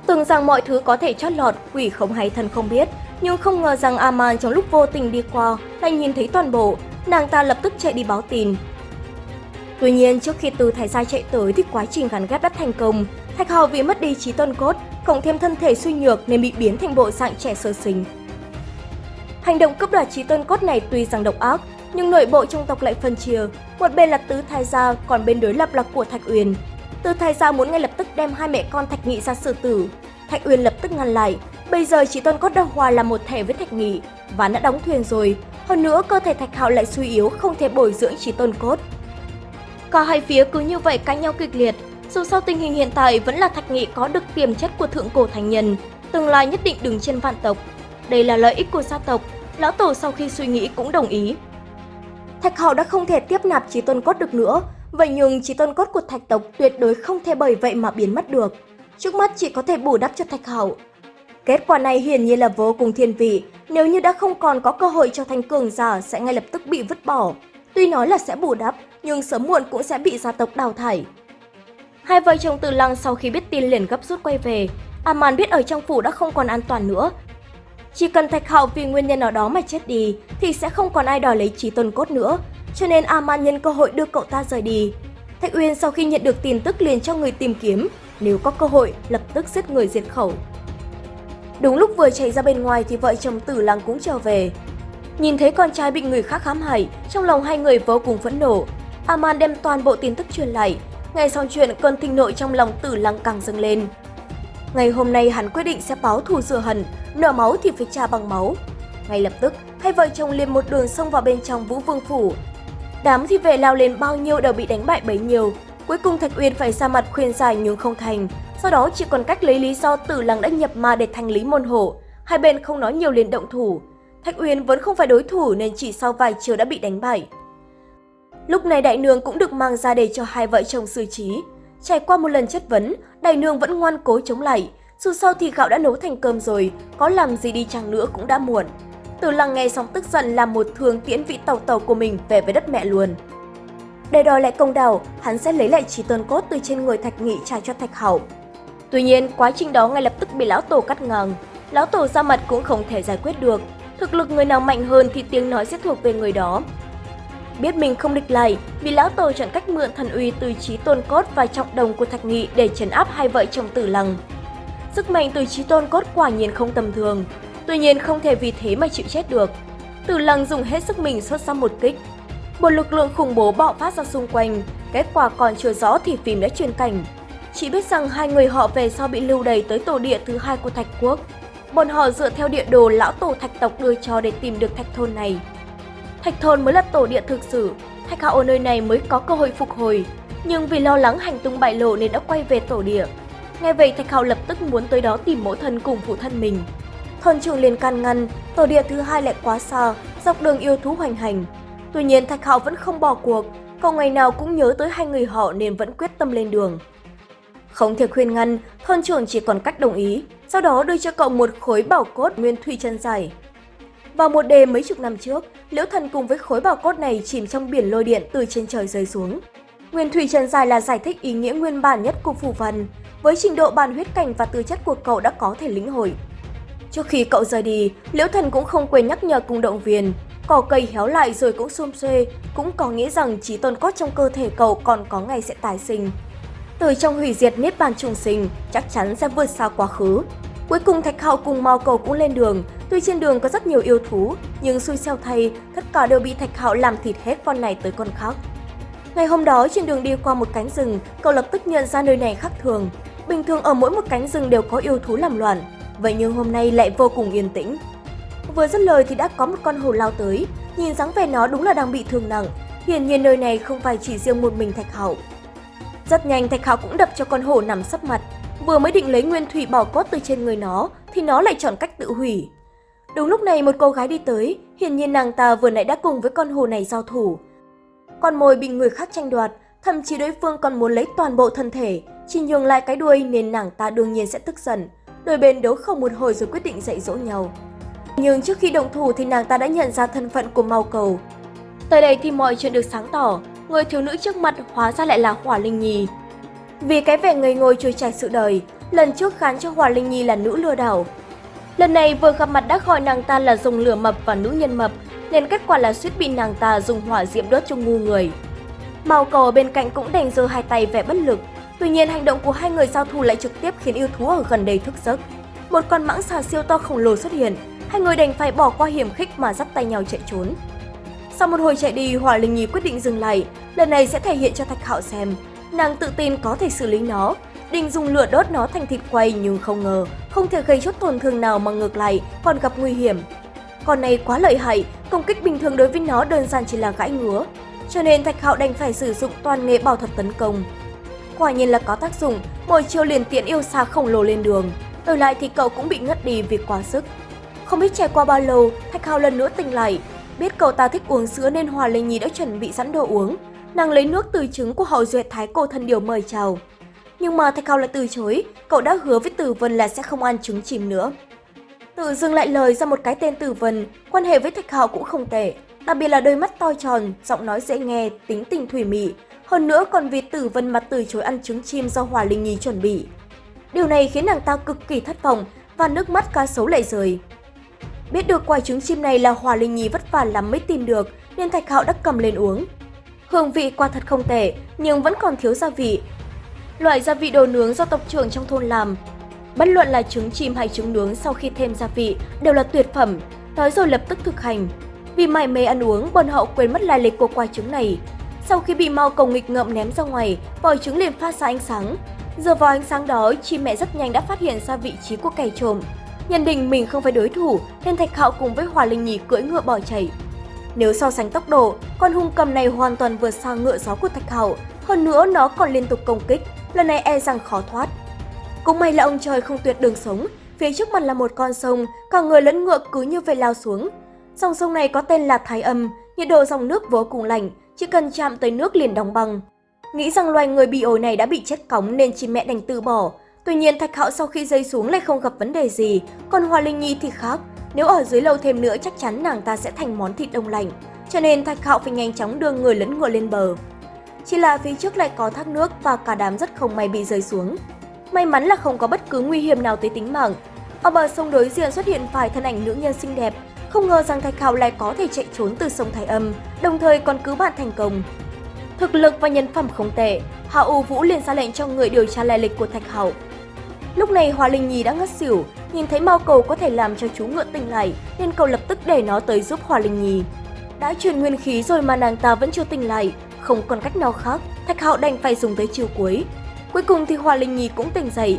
Tưởng rằng mọi thứ có thể chót lọt, quỷ không hay thần không biết, nhưng không ngờ rằng Aman trong lúc vô tình đi qua lại nhìn thấy toàn bộ, nàng ta lập tức chạy đi báo tin. Tuy nhiên, trước khi từ Thái Gia chạy tới thì quá trình gắn ghép đã thành công. Thạch Hào vì mất đi trí tôn cốt, cộng thêm thân thể suy nhược nên bị biến thành bộ dạng trẻ sơ sinh. Hành động cướp đoạt trí tôn cốt này tuy rằng độc ác, nhưng nội bộ trong tộc lại phân chia. Một bên là Tứ Thái Gia, còn bên đối lập là của Thạch Uyên. Từ Thái Gia muốn ngay lập tức đem hai mẹ con Thạch Nghị ra xử tử. Thạch Uyên lập tức ngăn lại. Bây giờ chỉ tôn cốt đã hòa là một thể với Thạch Nghị, và đã đóng thuyền rồi. Hơn nữa, cơ thể Thạch Hạo lại suy yếu, không thể bồi dưỡng chỉ tôn cốt. Cả hai phía cứ như vậy cãi nhau kịch liệt. Dù sao tình hình hiện tại vẫn là Thạch Nghị có được tiềm chất của thượng cổ thành nhân, tương lai nhất định đứng trên vạn tộc. Đây là lợi ích của gia tộc, lão tổ sau khi suy nghĩ cũng đồng ý. Thạch Hạo đã không thể tiếp nạp trí tôn cốt được nữa, vậy nhưng trí tôn cốt của thạch tộc tuyệt đối không thể bởi vậy mà biến mất được. Trước mắt chỉ có thể bù đắp cho Thạch hậu Kết quả này hiển nhiên là vô cùng thiên vị, nếu như đã không còn có cơ hội cho thành cường giả sẽ ngay lập tức bị vứt bỏ. Tuy nói là sẽ bù đắp, nhưng sớm muộn cũng sẽ bị gia tộc đào thải. Hai vợ chồng Từ Lăng sau khi biết tin liền gấp rút quay về. Aman biết ở trong phủ đã không còn an toàn nữa. Chỉ cần Thạch Hạo vì nguyên nhân nào đó mà chết đi thì sẽ không còn ai đòi lấy trí tôn cốt nữa, cho nên Aman nhân cơ hội đưa cậu ta rời đi. Thạch Uyên sau khi nhận được tin tức liền cho người tìm kiếm, nếu có cơ hội lập tức giết người diệt khẩu. Đúng lúc vừa chạy ra bên ngoài thì vợ chồng Tử Lăng cũng trở về. Nhìn thấy con trai bị người khác khám hại, trong lòng hai người vô cùng phẫn nộ. Aman đem toàn bộ tin tức truyền lại, ngay sau chuyện cơn thịnh nội trong lòng Tử Lăng càng dâng lên. Ngày hôm nay hắn quyết định sẽ báo thù rửa hận, nợ máu thì phải trả bằng máu. Ngay lập tức, hai vợ chồng liền một đường xông vào bên trong Vũ Vương phủ. Đám thị vệ lao lên bao nhiêu đều bị đánh bại bấy nhiêu, Cuối cùng Thạch Uyên phải ra mặt khuyên giải nhưng không thành. Sau đó chỉ còn cách lấy lý do Tử Lăng đã nhập ma để thành lý môn hộ. Hai bên không nói nhiều liền động thủ. Thạch Uyên vẫn không phải đối thủ nên chỉ sau vài chiều đã bị đánh bại. Lúc này đại nương cũng được mang ra để cho hai vợ chồng xử trí. Trải qua một lần chất vấn, đại nương vẫn ngoan cố chống lại. Dù sao thì gạo đã nấu thành cơm rồi, có làm gì đi chăng nữa cũng đã muộn từ Lăng nghe xong tức giận làm một thường tiễn vị tàu tàu của mình về với đất mẹ luôn. Để đòi lại công đạo, hắn sẽ lấy lại trí tôn cốt từ trên người Thạch Nghị trả cho Thạch Hậu. Tuy nhiên, quá trình đó ngay lập tức bị lão tổ cắt ngang. Lão tổ ra mặt cũng không thể giải quyết được. Thực lực người nào mạnh hơn thì tiếng nói sẽ thuộc về người đó. Biết mình không địch lại, vì lão tổ chọn cách mượn thần uy từ trí tôn cốt và trọng đồng của Thạch Nghị để trấn áp hai vợ chồng tử lăng. Sức mạnh từ trí tôn cốt quả nhiên không tầm thường, tuy nhiên không thể vì thế mà chịu chết được. Tử lăng dùng hết sức mình xuất ra một kích, một lực lượng khủng bố bạo phát ra xung quanh, Kết quả còn chưa rõ thì phim đã truyền cảnh. Chỉ biết rằng hai người họ về sau bị lưu đày tới tổ địa thứ hai của Thạch Quốc. Bọn họ dựa theo địa đồ lão tổ Thạch tộc đưa cho để tìm được Thạch thôn này. Thạch thôn mới là tổ địa thực sự, Thạch Hạo ở nơi này mới có cơ hội phục hồi. Nhưng vì lo lắng hành tung bại lộ nên đã quay về tổ địa. Nghe vậy Thạch Hạo lập tức muốn tới đó tìm mẫu thân cùng phụ thân mình. Thôn trưởng liền can ngăn, tổ địa thứ hai lại quá xa, dọc đường yêu thú hoành hành. Tuy nhiên Thạch Hạo vẫn không bỏ cuộc, cậu ngày nào cũng nhớ tới hai người họ nên vẫn quyết tâm lên đường. Không thể khuyên ngăn, thôn trưởng chỉ còn cách đồng ý, sau đó đưa cho cậu một khối bảo cốt nguyên thủy chân dài. Vào một đêm mấy chục năm trước, Liễu Thần cùng với khối bảo cốt này chìm trong biển lôi điện từ trên trời rơi xuống. Nguyên thủy chân dài là giải thích ý nghĩa nguyên bản nhất của phù văn, với trình độ bàn huyết cảnh và tư chất của cậu đã có thể lĩnh hội. Trước khi cậu rời đi, Liễu Thần cũng không quên nhắc nhở cùng động viên, cỏ cây héo lại rồi cũng xôm xuê, cũng có nghĩa rằng trí tôn cốt trong cơ thể cậu còn có ngày sẽ tái sinh. Từ trong hủy diệt niết bàn trùng sinh, chắc chắn sẽ vượt xa quá khứ. Cuối cùng Thạch Hạo cùng Mao Cầu cũng lên đường, tuy trên đường có rất nhiều yêu thú, nhưng xui xeo thay, tất cả đều bị Thạch Hạo làm thịt hết con này tới con khác. Ngày hôm đó trên đường đi qua một cánh rừng, cậu lập tức nhận ra nơi này khác thường. Bình thường ở mỗi một cánh rừng đều có yêu thú làm loạn, vậy nhưng hôm nay lại vô cùng yên tĩnh. Vừa dứt lời thì đã có một con hổ lao tới, nhìn dáng vẻ nó đúng là đang bị thương nặng. Hiển nhiên nơi này không phải chỉ riêng một mình Thạch Hạo. Rất nhanh Thạch Hạo cũng đập cho con hổ nằm sấp mặt, vừa mới định lấy nguyên thủy bỏ cốt từ trên người nó thì nó lại chọn cách tự hủy. Đúng lúc này một cô gái đi tới, hiển nhiên nàng ta vừa nãy đã cùng với con hổ này giao thủ. Con mồi bị người khác tranh đoạt, thậm chí đối phương còn muốn lấy toàn bộ thân thể, chỉ nhường lại cái đuôi nên nàng ta đương nhiên sẽ tức giận. Đôi bên đấu không một hồi rồi quyết định dạy dỗ nhau. Nhưng trước khi động thủ thì nàng ta đã nhận ra thân phận của Mao Cầu. Tới đây thì mọi chuyện được sáng tỏ, người thiếu nữ trước mặt hóa ra lại là Hỏa Linh Nhi. Vì cái vẻ ngây ngồi trôi chảy sự đời, lần trước khán cho Hỏa Linh Nhi là nữ lừa đảo. Lần này vừa gặp mặt đã gọi nàng ta là dùng lửa mập và nữ nhân mập, nên kết quả là suýt bị nàng ta dùng hỏa diễm đốt cho ngu người. Mao cầu bên cạnh cũng đành giơ hai tay vẻ bất lực, tuy nhiên hành động của hai người giao thủ lại trực tiếp khiến yêu thú ở gần đây thức giấc. Một con mãng xà siêu to khổng lồ xuất hiện, hai người đành phải bỏ qua hiểm khích mà dắt tay nhau chạy trốn. Sau một hồi chạy đi, Hỏa Linh Nhi quyết định dừng lại, lần này sẽ thể hiện cho Thạch Hạo xem. Nàng tự tin có thể xử lý nó, định dùng lửa đốt nó thành thịt quay nhưng không ngờ, không thể gây chút tổn thương nào mà ngược lại còn gặp nguy hiểm. Con này quá lợi hại, công kích bình thường đối với nó đơn giản chỉ là gãi ngứa. Cho nên Thạch Hạo đành phải sử dụng toàn nghệ bảo thuật tấn công. Quả nhiên là có tác dụng, mỗi chiêu liền tiện yêu xa khổng lồ lên đường. Đổi lại thì cậu cũng bị ngất đi vì quá sức. Không biết trải qua bao lâu, Thạch Hạo lần nữa tỉnh lại. Biết cậu ta thích uống sữa nên Hòa Linh Nhi đã chuẩn bị sẵn đồ uống. Nàng lấy nước từ trứng của hậu Duyệt thái cổ thân điều mời chào. Nhưng mà Thạch Hạo lại từ chối, cậu đã hứa với Tử Vân là sẽ không ăn trứng chìm nữa. Tự dưng lại lời ra một cái tên Tử Vân, quan hệ với Thạch Hạo cũng không tệ. Đặc biệt là đôi mắt to tròn, giọng nói dễ nghe, tính tình thủy mị. Hơn nữa còn vì Tử Vân mặt từ chối ăn trứng chim do Hòa Linh Nhi chuẩn bị. Điều này khiến nàng ta cực kỳ thất vọng và nước mắt cá sấu lại rơi. Biết được quả trứng chim này là Hòa Linh Nhi vất vả lắm mới tìm được nên Thạch Hạo đã cầm lên uống. Hương vị quả thật không tệ nhưng vẫn còn thiếu gia vị. Loại gia vị đồ nướng do tộc trưởng trong thôn làm. Bất luận là trứng chim hay trứng nướng sau khi thêm gia vị đều là tuyệt phẩm, nói rồi lập tức thực hành. Vì mải mê ăn uống, bọn họ quên mất lai lịch của quả trứng này. Sau khi bị mau cầu nghịch ngợm ném ra ngoài, vòi trứng liền phát ra ánh sáng. Giờ vào ánh sáng đó, chim mẹ rất nhanh đã phát hiện ra vị trí của kẻ trộm. Nhận định mình không phải đối thủ nên Thạch Hạo cùng với Hòa Linh Nhi cưỡi ngựa bỏ chạy. Nếu so sánh tốc độ, con hung cầm này hoàn toàn vượt xa ngựa gió của Thạch Hạo, hơn nữa nó còn liên tục công kích, lần này e rằng khó thoát. Cũng may là ông trời không tuyệt đường sống, phía trước mặt là một con sông, cả người lẫn ngựa cứ như vậy lao xuống. Dòng sông này có tên là Thái Âm, nhiệt độ dòng nước vô cùng lạnh, chỉ cần chạm tới nước liền đóng băng. Nghĩ rằng loài người bị ổi này đã bị chết cóng nên chim mẹ đành từ bỏ, Tuy nhiên Thạch Hạo sau khi rơi xuống lại không gặp vấn đề gì, còn Hoa Linh Nhi thì khác. Nếu ở dưới lâu thêm nữa chắc chắn nàng ta sẽ thành món thịt đông lạnh, cho nên Thạch Hạo phải nhanh chóng đưa người lẫn ngựa lên bờ. Chỉ là phía trước lại có thác nước và cả đám rất không may bị rơi xuống. May mắn là không có bất cứ nguy hiểm nào tới tính mạng. Ở bờ sông đối diện xuất hiện vài thân ảnh nữ nhân xinh đẹp, không ngờ rằng Thạch Hạo lại có thể chạy trốn từ sông Thái Âm, đồng thời còn cứu bạn thành công. Thực lực và nhân phẩm không tệ, Hạ U Vũ liền ra lệnh cho người điều tra lai lịch của Thạch Hạo. Lúc này Hoa Linh Nhi đã ngất xỉu, nhìn thấy Mao Cầu có thể làm cho chú ngựa tỉnh lại nên cậu lập tức để nó tới giúp Hoa Linh Nhi. Đã truyền nguyên khí rồi mà nàng ta vẫn chưa tỉnh lại, Không còn cách nào khác, Thạch Hạo đành phải dùng tới chiều cuối. Cuối cùng thì Hoa Linh Nhi cũng tỉnh dậy.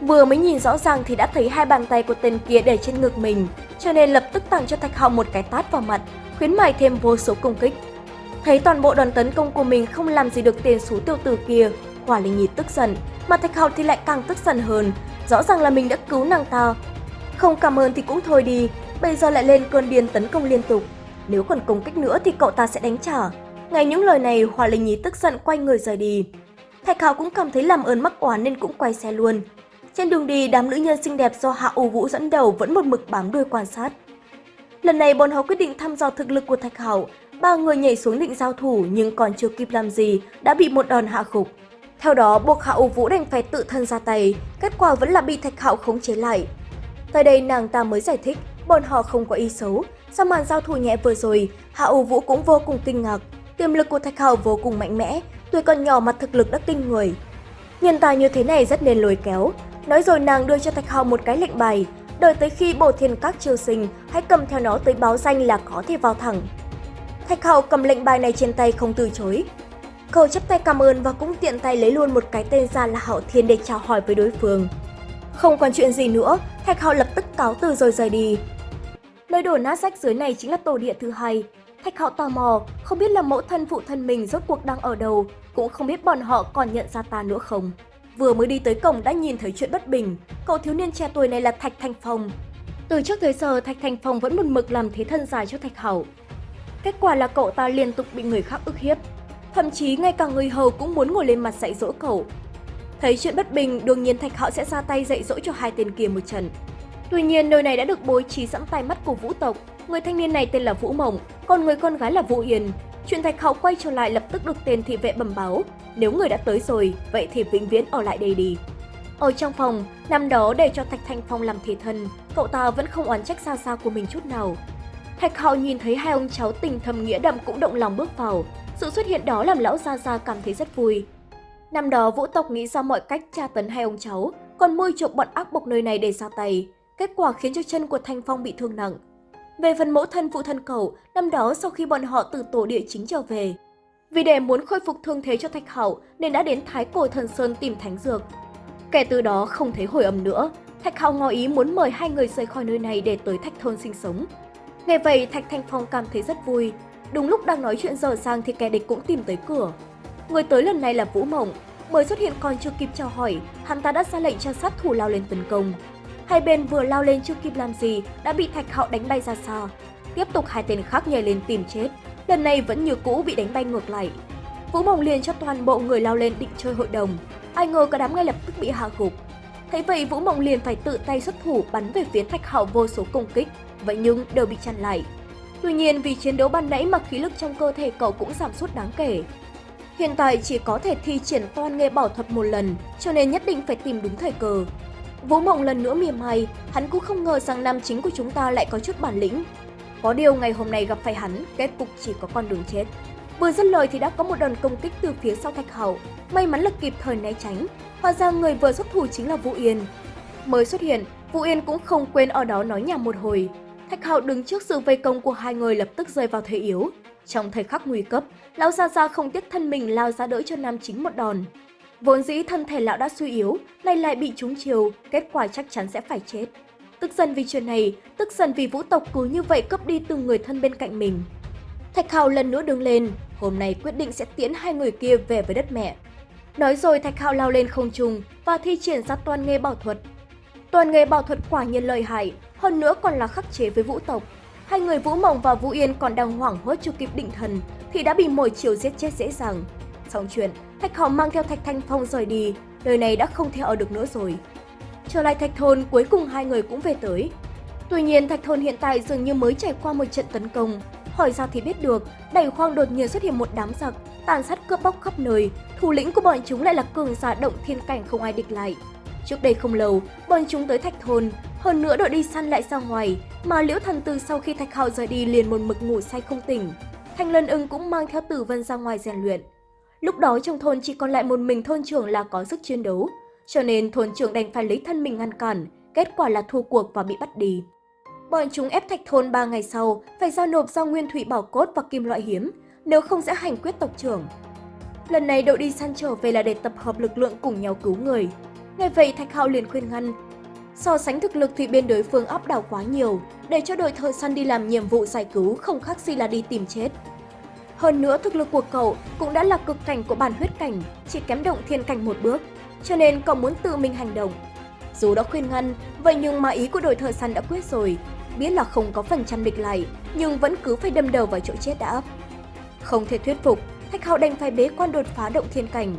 Vừa mới nhìn rõ ràng thì đã thấy hai bàn tay của tên kia để trên ngực mình, cho nên lập tức tặng cho Thạch Hạo một cái tát vào mặt, khuyến mại thêm vô số công kích. Thấy toàn bộ đoàn tấn công của mình không làm gì được tên số tiêu tử kia, Hỏa Linh Nhi tức giận, mà Thạch Hạo thì lại càng tức giận hơn, rõ ràng là mình đã cứu nàng ta. Không cảm ơn thì cũng thôi đi, bây giờ lại lên cơn điên tấn công liên tục. Nếu còn công kích nữa thì cậu ta sẽ đánh trả. Ngay những lời này, Hỏa Linh Nhi tức giận quay người rời đi. Thạch Hạo cũng cảm thấy làm ơn mắc oán nên cũng quay xe luôn. Trên đường đi, đám nữ nhân xinh đẹp do Hạ U Vũ dẫn đầu vẫn một mực bám đuôi quan sát. Lần này bọn họ quyết định thăm dò thực lực của Thạch Hạo. Ba người nhảy xuống định giao thủ nhưng còn chưa kịp làm gì đã bị một đòn hạ gục. Theo đó, buộc Hạ U Vũ đành phải tự thân ra tay, kết quả vẫn là bị Thạch Hạo khống chế lại. Tại đây nàng ta mới giải thích, bọn họ không có ý xấu. Sau màn giao thủ nhẹ vừa rồi, Hạ U Vũ cũng vô cùng kinh ngạc. Tiềm lực của Thạch Hạo vô cùng mạnh mẽ, tuổi còn nhỏ mà thực lực đã kinh người. Nhân tài như thế này rất nên lôi kéo. Nói rồi nàng đưa cho Thạch Hạo một cái lệnh bài, đợi tới khi bổ thiên các triều sinh, hãy cầm theo nó tới báo danh là có thể vào thẳng. Thạch Hạo cầm lệnh bài này trên tay không từ chối. Cậu chấp tay cảm ơn và cũng tiện tay lấy luôn một cái tên ra là Hạo Thiên để chào hỏi với đối phương. Không còn chuyện gì nữa, Thạch Hạo lập tức cáo từ rồi rời đi. Nơi đổ nát rách dưới này chính là tổ địa thứ hai. Thạch Hạo tò mò, không biết là mẫu thân phụ thân mình rốt cuộc đang ở đâu, cũng không biết bọn họ còn nhận ra ta nữa không. Vừa mới đi tới cổng đã nhìn thấy chuyện bất bình, cậu thiếu niên trẻ tuổi này là Thạch Thành Phong. Từ trước tới giờ, Thạch Thành Phong vẫn một mực làm thế thân dài cho Thạch Hậu. Kết quả là cậu ta liên tục bị người khác ức hiếp. Thậm chí ngay cả người hầu cũng muốn ngồi lên mặt dạy dỗ cậu. Thấy chuyện bất bình, đương nhiên Thạch Hậu sẽ ra tay dạy dỗ cho hai tên kia một trận. Tuy nhiên, nơi này đã được bố trí sẵn tay mắt của vũ tộc. Người thanh niên này tên là Vũ Mộng, còn người con gái là Vũ Yên. Chuyện Thạch Hạo quay trở lại lập tức được tên thị vệ bẩm báo. Nếu người đã tới rồi, vậy thì vĩnh viễn ở lại đây đi. Ở trong phòng, năm đó để cho Thạch Thanh Phong làm thể thân, cậu ta vẫn không oán trách xa xa của mình chút nào. Thạch Hạo nhìn thấy hai ông cháu tình thầm nghĩa đậm cũng động lòng bước vào. Sự xuất hiện đó làm lão Gia Gia cảm thấy rất vui. Năm đó vũ tộc nghĩ ra mọi cách tra tấn hai ông cháu, còn môi chuộc bọn ác bộc nơi này để ra tay. Kết quả khiến cho chân của Thanh Phong bị thương nặng. Về phần mẫu thân phụ thân cậu, năm đó sau khi bọn họ từ tổ địa chính trở về. Vì để muốn khôi phục thương thế cho Thạch Hạo nên đã đến Thái Cổ Thần Sơn tìm thánh dược. Kể từ đó không thấy hồi âm nữa, Thạch Hạo ngỏ ý muốn mời hai người rời khỏi nơi này để tới Thạch Thôn sinh sống. Nghe vậy Thạch Thanh Phong cảm thấy rất vui. Đúng lúc đang nói chuyện dở sang thì kẻ địch cũng tìm tới cửa. Người tới lần này là Vũ Mộng. Mới xuất hiện còn chưa kịp chào hỏi, hắn ta đã ra lệnh cho sát thủ lao lên tấn công. Hai bên vừa lao lên chưa kịp làm gì đã bị Thạch Hạo đánh bay ra xa. Tiếp tục hai tên khác nhảy lên tìm chết, lần này vẫn như cũ bị đánh bay ngược lại. Vũ Mộng liền cho toàn bộ người lao lên định chơi hội đồng. Ai ngờ cả đám ngay lập tức bị hạ gục. Thấy vậy Vũ Mộng liền phải tự tay xuất thủ bắn về phía Thạch Hạo vô số công kích, vậy nhưng đều bị chặn lại. Tuy nhiên vì chiến đấu ban nãy mà khí lực trong cơ thể cậu cũng giảm sút đáng kể. Hiện tại chỉ có thể thi triển toàn nghề bảo thuật một lần, cho nên nhất định phải tìm đúng thời cơ. Vũ Mộng lần nữa mỉa mai, hắn cũng không ngờ rằng nam chính của chúng ta lại có chút bản lĩnh. Có điều ngày hôm nay gặp phải hắn, kết cục chỉ có con đường chết. Vừa dứt lời thì đã có một đòn công kích từ phía sau Thạch Hậu, may mắn là kịp thời né tránh. Hóa ra người vừa xuất thủ chính là Vũ Yên. Mới xuất hiện, Vũ Yên cũng không quên ở đó nói nhảm một hồi. Thạch Hạo đứng trước sự vây công của hai người lập tức rơi vào thế yếu. Trong thời khắc nguy cấp, lão Gia Gia không tiếc thân mình lao ra đỡ cho nam chính một đòn. Vốn dĩ thân thể lão đã suy yếu, nay lại bị trúng chiều, kết quả chắc chắn sẽ phải chết. Tức giận vì chuyện này, tức giận vì vũ tộc cứ như vậy cướp đi từng người thân bên cạnh mình. Thạch Hạo lần nữa đứng lên, hôm nay quyết định sẽ tiễn hai người kia về với đất mẹ. Nói rồi Thạch Hạo lao lên không trung và thi triển ra toàn nghề bảo thuật. Toàn nghề bảo thuật quả nhiên lợi hại, hơn nữa còn là khắc chế với vũ tộc. Hai người Vũ Mộng và Vũ Yên còn đang hoảng hốt chưa kịp định thần thì đã bị mồi chiều giết chết dễ dàng. Xong chuyện, Thạch Hạo mang theo Thạch Thanh Phong rời đi, đời này đã không thể ở được nữa rồi. Trở lại Thạch Thôn, cuối cùng hai người cũng về tới. Tuy nhiên, Thạch Thôn hiện tại dường như mới trải qua một trận tấn công. Hỏi ra thì biết được, đầy khoang đột nhiên xuất hiện một đám giặc, tàn sát cướp bóc khắp nơi. Thủ lĩnh của bọn chúng lại là cường giả động thiên cảnh không ai địch lại. Trước đây không lâu, bọn chúng tới Thạch Thôn, hơn nữa đội đi săn lại ra ngoài, mà Liễu Thần Tư sau khi Thạch Hạo rời đi liền một mực ngủ say không tỉnh. Thanh Lân ưng cũng mang theo Tử Vân ra ngoài rèn luyện. Lúc đó trong thôn chỉ còn lại một mình thôn trưởng là có sức chiến đấu, cho nên thôn trưởng đành phải lấy thân mình ngăn cản, kết quả là thua cuộc và bị bắt đi. Bọn chúng ép thạch thôn 3 ngày sau, phải giao nộp do nguyên thủy bảo cốt và kim loại hiếm, nếu không sẽ hành quyết tộc trưởng. Lần này đội đi săn trở về là để tập hợp lực lượng cùng nhau cứu người. ngay vậy Thạch Hạo liền khuyên ngăn. So sánh thực lực thì bên đối phương áp đảo quá nhiều, để cho đội thợ săn đi làm nhiệm vụ giải cứu không khác gì là đi tìm chết. Hơn nữa thực lực của cậu cũng đã là cực cảnh của bản huyết cảnh, chỉ kém động thiên cảnh một bước, cho nên cậu muốn tự mình hành động. Dù đã khuyên ngăn, vậy nhưng mà ý của đội thợ săn đã quyết rồi, biết là không có phần trăm địch lại, nhưng vẫn cứ phải đâm đầu vào chỗ chết đã. Không thể thuyết phục, Thạch Hạo đành phải bế quan đột phá động thiên cảnh.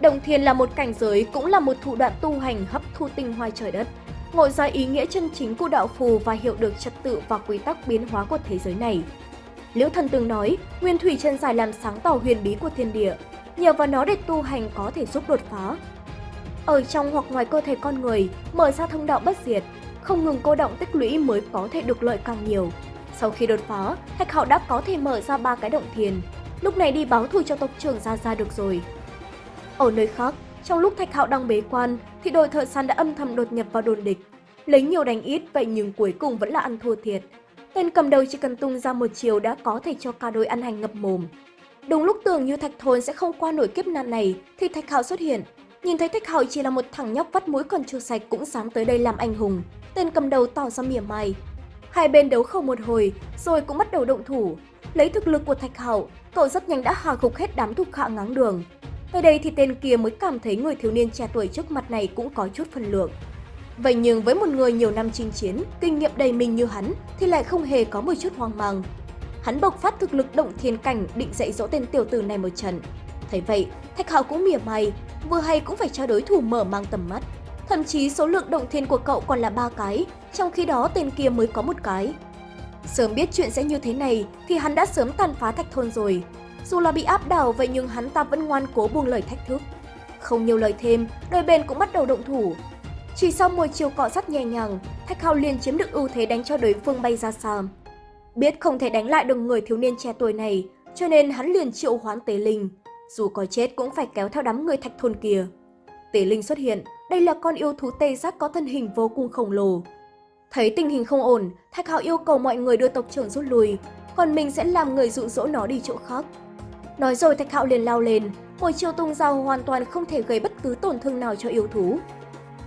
Động thiên là một cảnh giới, cũng là một thủ đoạn tu hành hấp thu tinh hoa trời đất, ngộ ra ý nghĩa chân chính của đạo phù và hiểu được trật tự và quy tắc biến hóa của thế giới này. Liễu Thần từng nói, Nguyên Thủy chân dài làm sáng tỏ huyền bí của thiên địa, nhờ vào nó để tu hành có thể giúp đột phá. Ở trong hoặc ngoài cơ thể con người, mở ra thông đạo bất diệt, không ngừng cô động tích lũy mới có thể được lợi càng nhiều. Sau khi đột phá, Thạch Hạo đã có thể mở ra ba cái động thiền, lúc này đi báo thù cho tộc trưởng ra ra được rồi. Ở nơi khác, trong lúc Thạch Hạo đang bế quan, thì đội thợ săn đã âm thầm đột nhập vào đồn địch. Lấy nhiều đánh ít, vậy nhưng cuối cùng vẫn là ăn thua thiệt. Tên cầm đầu chỉ cần tung ra một chiều đã có thể cho cả đội ăn hành ngập mồm. Đúng lúc tưởng như Thạch Thôn sẽ không qua nổi kiếp nạn này, thì Thạch Hạo xuất hiện. Nhìn thấy Thạch Hạo chỉ là một thằng nhóc vắt mũi còn chưa sạch cũng dám tới đây làm anh hùng. Tên cầm đầu tỏ ra mỉa mai. Hai bên đấu khẩu một hồi, rồi cũng bắt đầu động thủ. Lấy thực lực của Thạch Hạo, cậu rất nhanh đã hạ gục hết đám thuộc hạ ngáng đường. Tới đây thì tên kia mới cảm thấy người thiếu niên trẻ tuổi trước mặt này cũng có chút phần lượng. Vậy nhưng với một người nhiều năm chinh chiến, kinh nghiệm đầy mình như hắn thì lại không hề có một chút hoang mang. Hắn bộc phát thực lực động thiên cảnh định dạy dỗ tên tiểu tử này một trận. Thấy vậy, Thạch Hạo cũng mỉa mai, vừa hay cũng phải cho đối thủ mở mang tầm mắt. Thậm chí số lượng động thiên của cậu còn là ba cái, trong khi đó tên kia mới có một cái. Sớm biết chuyện sẽ như thế này thì hắn đã sớm tàn phá thạch thôn rồi. Dù là bị áp đảo vậy nhưng hắn ta vẫn ngoan cố buông lời thách thức. Không nhiều lời thêm, đôi bên cũng bắt đầu động thủ. Chỉ sau một chiều cọ sát nhẹ nhàng, Thạch Hạo liền chiếm được ưu thế đánh cho đối phương bay ra xa. Biết không thể đánh lại được người thiếu niên trẻ tuổi này, cho nên hắn liền triệu hoán Tế Linh. Dù có chết cũng phải kéo theo đám người thạch thôn kia. Tế Linh xuất hiện, đây là con yêu thú tê giác có thân hình vô cùng khổng lồ. Thấy tình hình không ổn, Thạch Hạo yêu cầu mọi người đưa tộc trưởng rút lui, còn mình sẽ làm người dụ dỗ nó đi chỗ khác. Nói rồi Thạch Hạo liền lao lên, một chiêu tung dao hoàn toàn không thể gây bất cứ tổn thương nào cho yêu thú.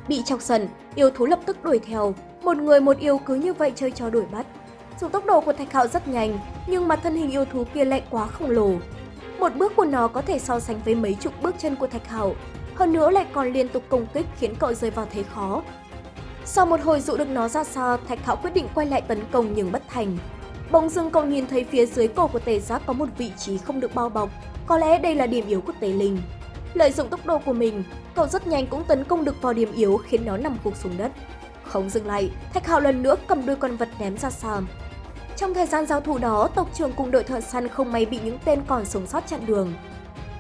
Bị chọc sần yêu thú lập tức đuổi theo, một người một yêu cứ như vậy chơi trò đuổi bắt. Dù tốc độ của Thạch Hạo rất nhanh, nhưng mà thân hình yêu thú kia lại quá khổng lồ. Một bước của nó có thể so sánh với mấy chục bước chân của Thạch Hạo, hơn nữa lại còn liên tục công kích khiến cậu rơi vào thế khó. Sau một hồi dụ được nó ra xa, Thạch Hạo quyết định quay lại tấn công nhưng bất thành. Bỗng dưng cậu nhìn thấy phía dưới cổ của tề giác có một vị trí không được bao bọc, có lẽ đây là điểm yếu của tề linh. Lợi dụng tốc độ của mình, cậu rất nhanh cũng tấn công được vào điểm yếu khiến nó nằm gục xuống đất. Không dừng lại, Thạch Hạo lần nữa cầm đuôi con vật ném ra xa. Trong thời gian giao thủ đó, tộc trưởng cùng đội thợ săn không may bị những tên còn sống sót chặn đường.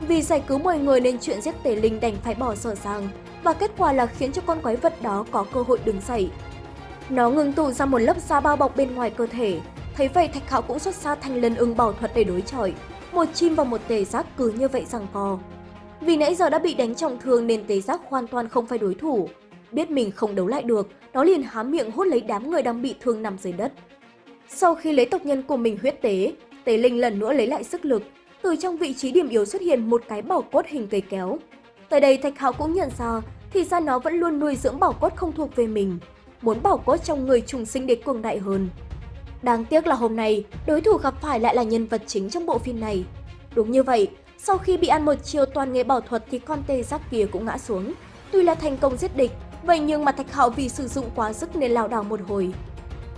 Vì giải cứu mọi người nên chuyện giết tề linh đành phải bỏ sở sang và kết quả là khiến cho con quái vật đó có cơ hội đứng dậy. Nó ngừng tụ ra một lớp da bao bọc bên ngoài cơ thể, thấy vậy Thạch Hạo cũng xuất ra thanh lân ưng bảo thuật để đối chọi. Một chim và một tề giác cứ như vậy rằng co. Vì nãy giờ đã bị đánh trọng thương nên tề giác hoàn toàn không phải đối thủ. Biết mình không đấu lại được, nó liền há miệng hút lấy đám người đang bị thương nằm dưới đất. Sau khi lấy tộc nhân của mình huyết tế, tế linh lần nữa lấy lại sức lực, từ trong vị trí điểm yếu xuất hiện một cái bảo cốt hình cây kéo. tại đây Thạch Hạo cũng nhận ra, thì ra nó vẫn luôn nuôi dưỡng bảo cốt không thuộc về mình, muốn bảo cốt trong người trùng sinh để cường đại hơn. Đáng tiếc là hôm nay, đối thủ gặp phải lại là nhân vật chính trong bộ phim này. Đúng như vậy, sau khi bị ăn một chiều toàn nghề bảo thuật thì con tê giác kia cũng ngã xuống. Tuy là thành công giết địch, vậy nhưng mà Thạch Hạo vì sử dụng quá sức nên lao đảo một hồi.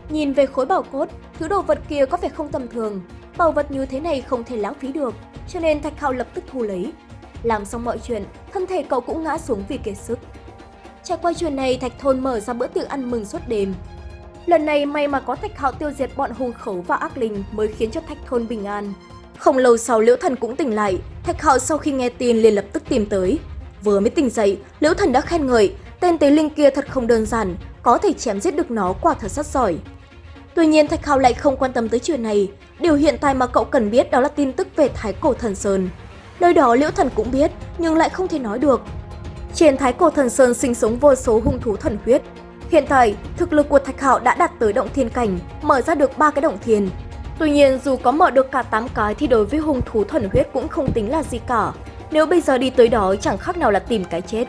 Nhìn về khối bảo cốt, thứ đồ vật kia có vẻ không tầm thường. Bảo vật như thế này không thể lãng phí được, cho nên Thạch Hạo lập tức thu lấy. Làm xong mọi chuyện, thân thể cậu cũng ngã xuống vì kiệt sức. Trải qua chuyện này, Thạch Thôn mở ra bữa tiệc ăn mừng suốt đêm. Lần này may mà có Thạch Hạo tiêu diệt bọn hung khấu và ác linh mới khiến cho Thạch Thôn bình an. Không lâu sau Liễu Thần cũng tỉnh lại, Thạch Hạo sau khi nghe tin liền lập tức tìm tới. Vừa mới tỉnh dậy, Liễu Thần đã khen ngợi, tên tế linh kia thật không đơn giản, có thể chém giết được nó quả thật rất giỏi. Tuy nhiên Thạch Hạo lại không quan tâm tới chuyện này, điều hiện tại mà cậu cần biết đó là tin tức về Thái Cổ Thần Sơn. Nơi đó Liễu Thần cũng biết, nhưng lại không thể nói được. Trên Thái Cổ Thần Sơn sinh sống vô số hung thú thần huyết. Hiện tại, thực lực của Thạch Hạo đã đạt tới động thiên cảnh, mở ra được ba cái động thiên. Tuy nhiên, dù có mở được cả 8 cái thì đối với hung thú thuần huyết cũng không tính là gì cả. Nếu bây giờ đi tới đó chẳng khác nào là tìm cái chết.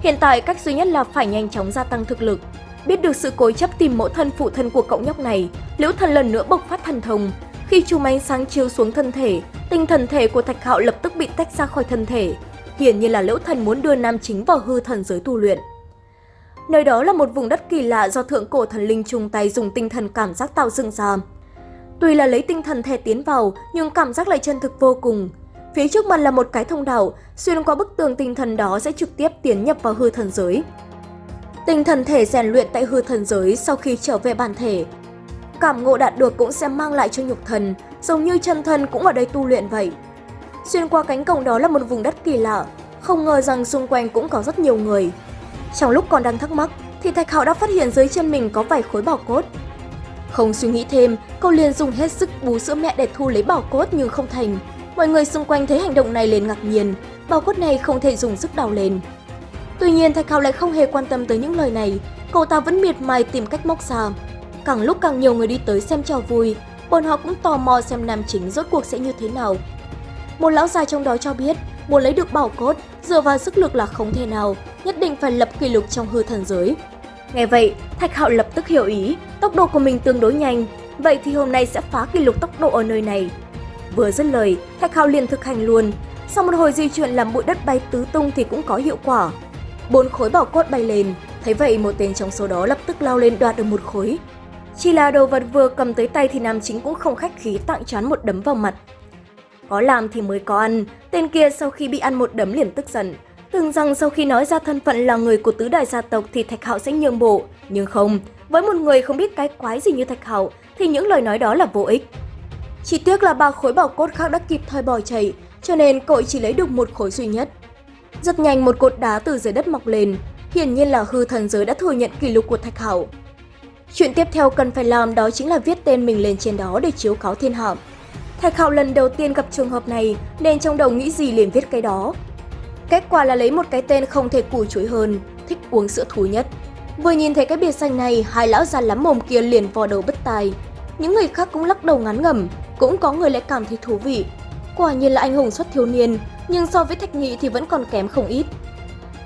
Hiện tại cách duy nhất là phải nhanh chóng gia tăng thực lực. Biết được sự cố chấp tìm mẫu thân phụ thân của cậu nhóc này, Liễu Thần lần nữa bộc phát thần thông. Khi chùm ánh sáng chiếu xuống thân thể, tinh thần thể của Thạch Hạo lập tức bị tách ra khỏi thân thể. Hiển nhiên là Liễu Thần muốn đưa nam chính vào hư thần giới tu luyện. Nơi đó là một vùng đất kỳ lạ do thượng cổ thần linh chung tay dùng tinh thần cảm giác tạo dựng ra. Tuy là lấy tinh thần thể tiến vào, nhưng cảm giác lại chân thực vô cùng. Phía trước mặt là một cái thông đạo, xuyên qua bức tường tinh thần đó sẽ trực tiếp tiến nhập vào hư thần giới. Tinh thần thể rèn luyện tại hư thần giới sau khi trở về bản thể. Cảm ngộ đạt được cũng sẽ mang lại cho nhục thần, giống như chân thân cũng ở đây tu luyện vậy. Xuyên qua cánh cổng đó là một vùng đất kỳ lạ, không ngờ rằng xung quanh cũng có rất nhiều người. Trong lúc còn đang thắc mắc, thì Thạch Hạo đã phát hiện dưới chân mình có vài khối bảo cốt. Không suy nghĩ thêm, cậu liền dùng hết sức bú sữa mẹ để thu lấy bảo cốt nhưng không thành. Mọi người xung quanh thấy hành động này liền ngạc nhiên, bảo cốt này không thể dùng sức đào lên. Tuy nhiên Thạch Hào lại không hề quan tâm tới những lời này, cậu ta vẫn miệt mài tìm cách móc ra. Càng lúc càng nhiều người đi tới xem trò vui, bọn họ cũng tò mò xem nam chính rốt cuộc sẽ như thế nào. Một lão già trong đó cho biết, muốn lấy được bảo cốt, dựa vào sức lực là không thể nào, nhất định phải lập kỷ lục trong hư thần giới. Nghe vậy, Thạch Hạo lập tức hiểu ý, tốc độ của mình tương đối nhanh, vậy thì hôm nay sẽ phá kỷ lục tốc độ ở nơi này. Vừa dứt lời, Thạch Hạo liền thực hành luôn, sau một hồi di chuyển làm bụi đất bay tứ tung thì cũng có hiệu quả. Bốn khối bảo cốt bay lên, thấy vậy một tên trong số đó lập tức lao lên đoạt được một khối. Chỉ là đồ vật vừa cầm tới tay thì nam chính cũng không khách khí tặng choán một đấm vào mặt. Có làm thì mới có ăn, tên kia sau khi bị ăn một đấm liền tức giận, Tưởng rằng sau khi nói ra thân phận là người của tứ đại gia tộc thì Thạch Hạo sẽ nhường bộ, nhưng không, với một người không biết cái quái gì như Thạch Hạo thì những lời nói đó là vô ích. Chỉ tiếc là ba khối bảo cốt khác đã kịp thời bỏ chạy, cho nên cậu chỉ lấy được một khối duy nhất. Rất nhanh một cột đá từ dưới đất mọc lên, hiển nhiên là hư thần giới đã thừa nhận kỷ lục của Thạch Hạo. Chuyện tiếp theo cần phải làm đó chính là viết tên mình lên trên đó để chiếu cáo thiên hạ. Thạch Hạo lần đầu tiên gặp trường hợp này nên trong đầu nghĩ gì liền viết cái đó, Kết quả là lấy một cái tên không thể cùi chuối hơn, thích uống sữa thú nhất. Vừa nhìn thấy cái biệt danh này, hai lão già lắm mồm kia liền vò đầu bất tài. Những người khác cũng lắc đầu ngán ngẩm, cũng có người lại cảm thấy thú vị. Quả nhiên là anh hùng xuất thiếu niên, nhưng so với Thạch Nghị thì vẫn còn kém không ít.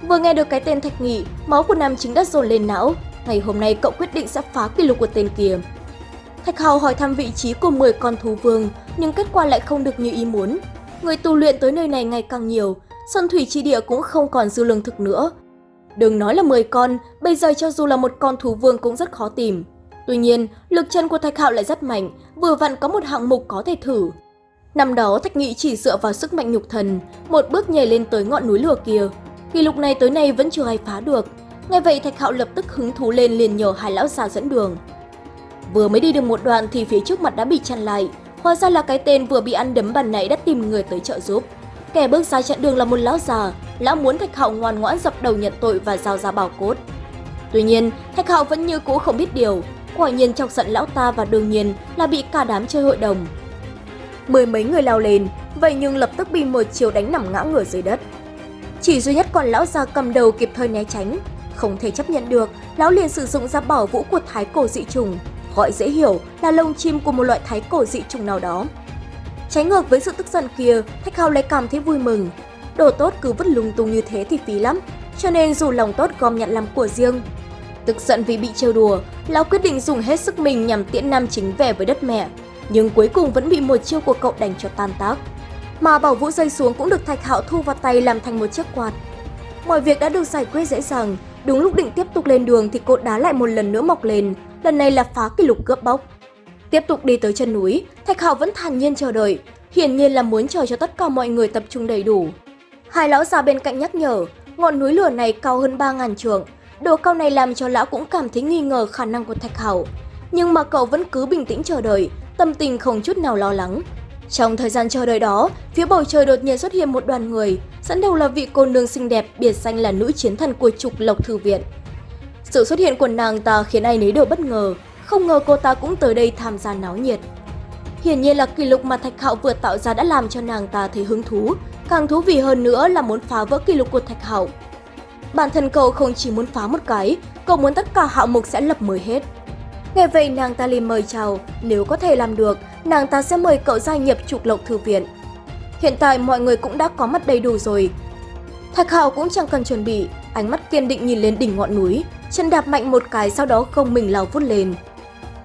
Vừa nghe được cái tên Thạch Nghị, máu của nam chính đã dồn lên não. Ngày hôm nay cậu quyết định sẽ phá kỷ lục của tên kia. Thạch Hào hỏi thăm vị trí của 10 con thú vương, nhưng kết quả lại không được như ý muốn. Người tu luyện tới nơi này ngày càng nhiều, Xuân Thủy Chi Địa cũng không còn dư lương thực nữa. Đừng nói là 10 con, bây giờ cho dù là một con thú vương cũng rất khó tìm. Tuy nhiên, lực chân của Thạch Hạo lại rất mạnh, vừa vặn có một hạng mục có thể thử. Năm đó Thạch Nghị chỉ dựa vào sức mạnh nhục thần, một bước nhảy lên tới ngọn núi lửa kia. Kỷ lục này tới nay vẫn chưa ai phá được. Ngay vậy Thạch Hạo lập tức hứng thú lên liền nhờ hai lão già dẫn đường. Vừa mới đi được một đoạn thì phía trước mặt đã bị chặn lại. Hóa ra là cái tên vừa bị ăn đấm bàn nãy đã tìm người tới trợ giúp. Kẻ bước ra chặn đường là một lão già, lão muốn Thạch Hạo ngoan ngoãn dập đầu nhận tội và giao ra bảo cốt. Tuy nhiên, Thạch Hạo vẫn như cũ không biết điều, quả nhiên chọc giận lão ta và đương nhiên là bị cả đám chơi hội đồng. Mười mấy người lao lên, vậy nhưng lập tức bị một chiều đánh nằm ngã ngửa dưới đất. Chỉ duy nhất còn lão già cầm đầu kịp thời né tránh, không thể chấp nhận được, lão liền sử dụng ra bảo vũ của thái cổ dị trùng, gọi dễ hiểu là lông chim của một loại thái cổ dị trùng nào đó. Trái ngược với sự tức giận kia, Thạch Hào lại cảm thấy vui mừng. Đồ tốt cứ vứt lung tung như thế thì phí lắm, cho nên dù lòng tốt gom nhận làm của riêng. Tức giận vì bị trêu đùa, Lão quyết định dùng hết sức mình nhằm tiễn nam chính về với đất mẹ, nhưng cuối cùng vẫn bị một chiêu của cậu đánh cho tan tác. Mà bảo vũ rơi xuống cũng được Thạch Hạo thu vào tay làm thành một chiếc quạt. Mọi việc đã được giải quyết dễ dàng, đúng lúc định tiếp tục lên đường thì cột đá lại một lần nữa mọc lên, lần này là phá kỷ lục cướp bóc. Tiếp tục đi tới chân núi, Thạch Hạo vẫn thản nhiên chờ đợi, hiển nhiên là muốn chờ cho tất cả mọi người tập trung đầy đủ. Hai lão già bên cạnh nhắc nhở, ngọn núi lửa này cao hơn 3.000 trượng, độ cao này làm cho lão cũng cảm thấy nghi ngờ khả năng của Thạch Hạo. Nhưng mà cậu vẫn cứ bình tĩnh chờ đợi, tâm tình không chút nào lo lắng. Trong thời gian chờ đợi đó, phía bầu trời đột nhiên xuất hiện một đoàn người, dẫn đầu là vị cô nương xinh đẹp biệt danh là nữ chiến thần của trục Lộc Thư Viện. Sự xuất hiện của nàng ta khiến ai nấy đều bất ngờ, không ngờ cô ta cũng tới đây tham gia náo nhiệt. Hiển nhiên là kỷ lục mà Thạch Hạo vừa tạo ra đã làm cho nàng ta thấy hứng thú, càng thú vị hơn nữa là muốn phá vỡ kỷ lục của Thạch Hạo. Bản thân cậu không chỉ muốn phá một cái, cậu muốn tất cả hạng mục sẽ lập mới hết. Nghe vậy nàng ta liền mời chào, nếu có thể làm được, nàng ta sẽ mời cậu gia nhập trục lộc thư viện. Hiện tại mọi người cũng đã có mặt đầy đủ rồi. Thạch Hạo cũng chẳng cần chuẩn bị, ánh mắt kiên định nhìn lên đỉnh ngọn núi, chân đạp mạnh một cái sau đó không mình lao vút lên.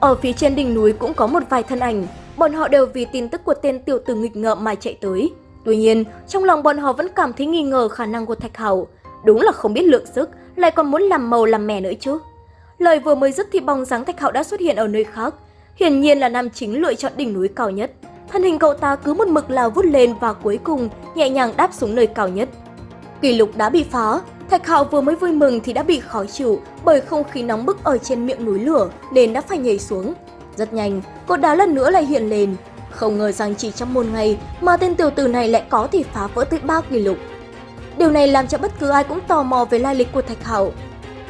Ở phía trên đỉnh núi cũng có một vài thân ảnh, bọn họ đều vì tin tức của tên tiểu tử nghịch ngợm mà chạy tới. Tuy nhiên, trong lòng bọn họ vẫn cảm thấy nghi ngờ khả năng của Thạch Hạo. Đúng là không biết lượng sức, lại còn muốn làm màu làm mè nữa chứ. Lời vừa mới dứt thì bóng dáng Thạch Hạo đã xuất hiện ở nơi khác. Hiển nhiên là nam chính lựa chọn đỉnh núi cao nhất. Thân hình cậu ta cứ một mực lao vút lên và cuối cùng nhẹ nhàng đáp xuống nơi cao nhất. Kỷ lục đã bị phá, Thạch Hạo vừa mới vui mừng thì đã bị khó chịu bởi không khí nóng bức ở trên miệng núi lửa nên đã phải nhảy xuống. Rất nhanh, cột đá lần nữa lại hiện lên. Không ngờ rằng chỉ trong một ngày mà tên tiểu tử này lại có thể phá vỡ tới 3 kỷ lục. Điều này làm cho bất cứ ai cũng tò mò về lai lịch của Thạch Hạo.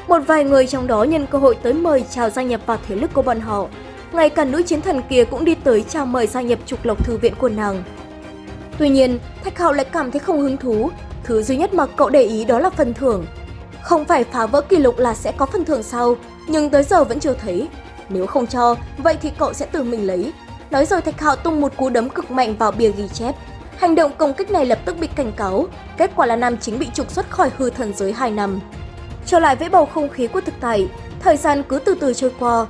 Một vài người trong đó nhân cơ hội tới mời chào gia nhập vào thế lực của bọn họ. Ngay cả nữ chiến thần kia cũng đi tới chào mời gia nhập trục lộc thư viện của nàng. Tuy nhiên, Thạch Hạo lại cảm thấy không hứng thú, thứ duy nhất mà cậu để ý đó là phần thưởng. Không phải phá vỡ kỷ lục là sẽ có phần thưởng sau, nhưng tới giờ vẫn chưa thấy. Nếu không cho, vậy thì cậu sẽ tự mình lấy. Nói rồi Thạch Hạo tung một cú đấm cực mạnh vào bìa ghi chép. Hành động công kích này lập tức bị cảnh cáo, kết quả là nam chính bị trục xuất khỏi hư thần giới 2 năm. Trở lại với bầu không khí của thực tại, thời gian cứ từ từ trôi qua.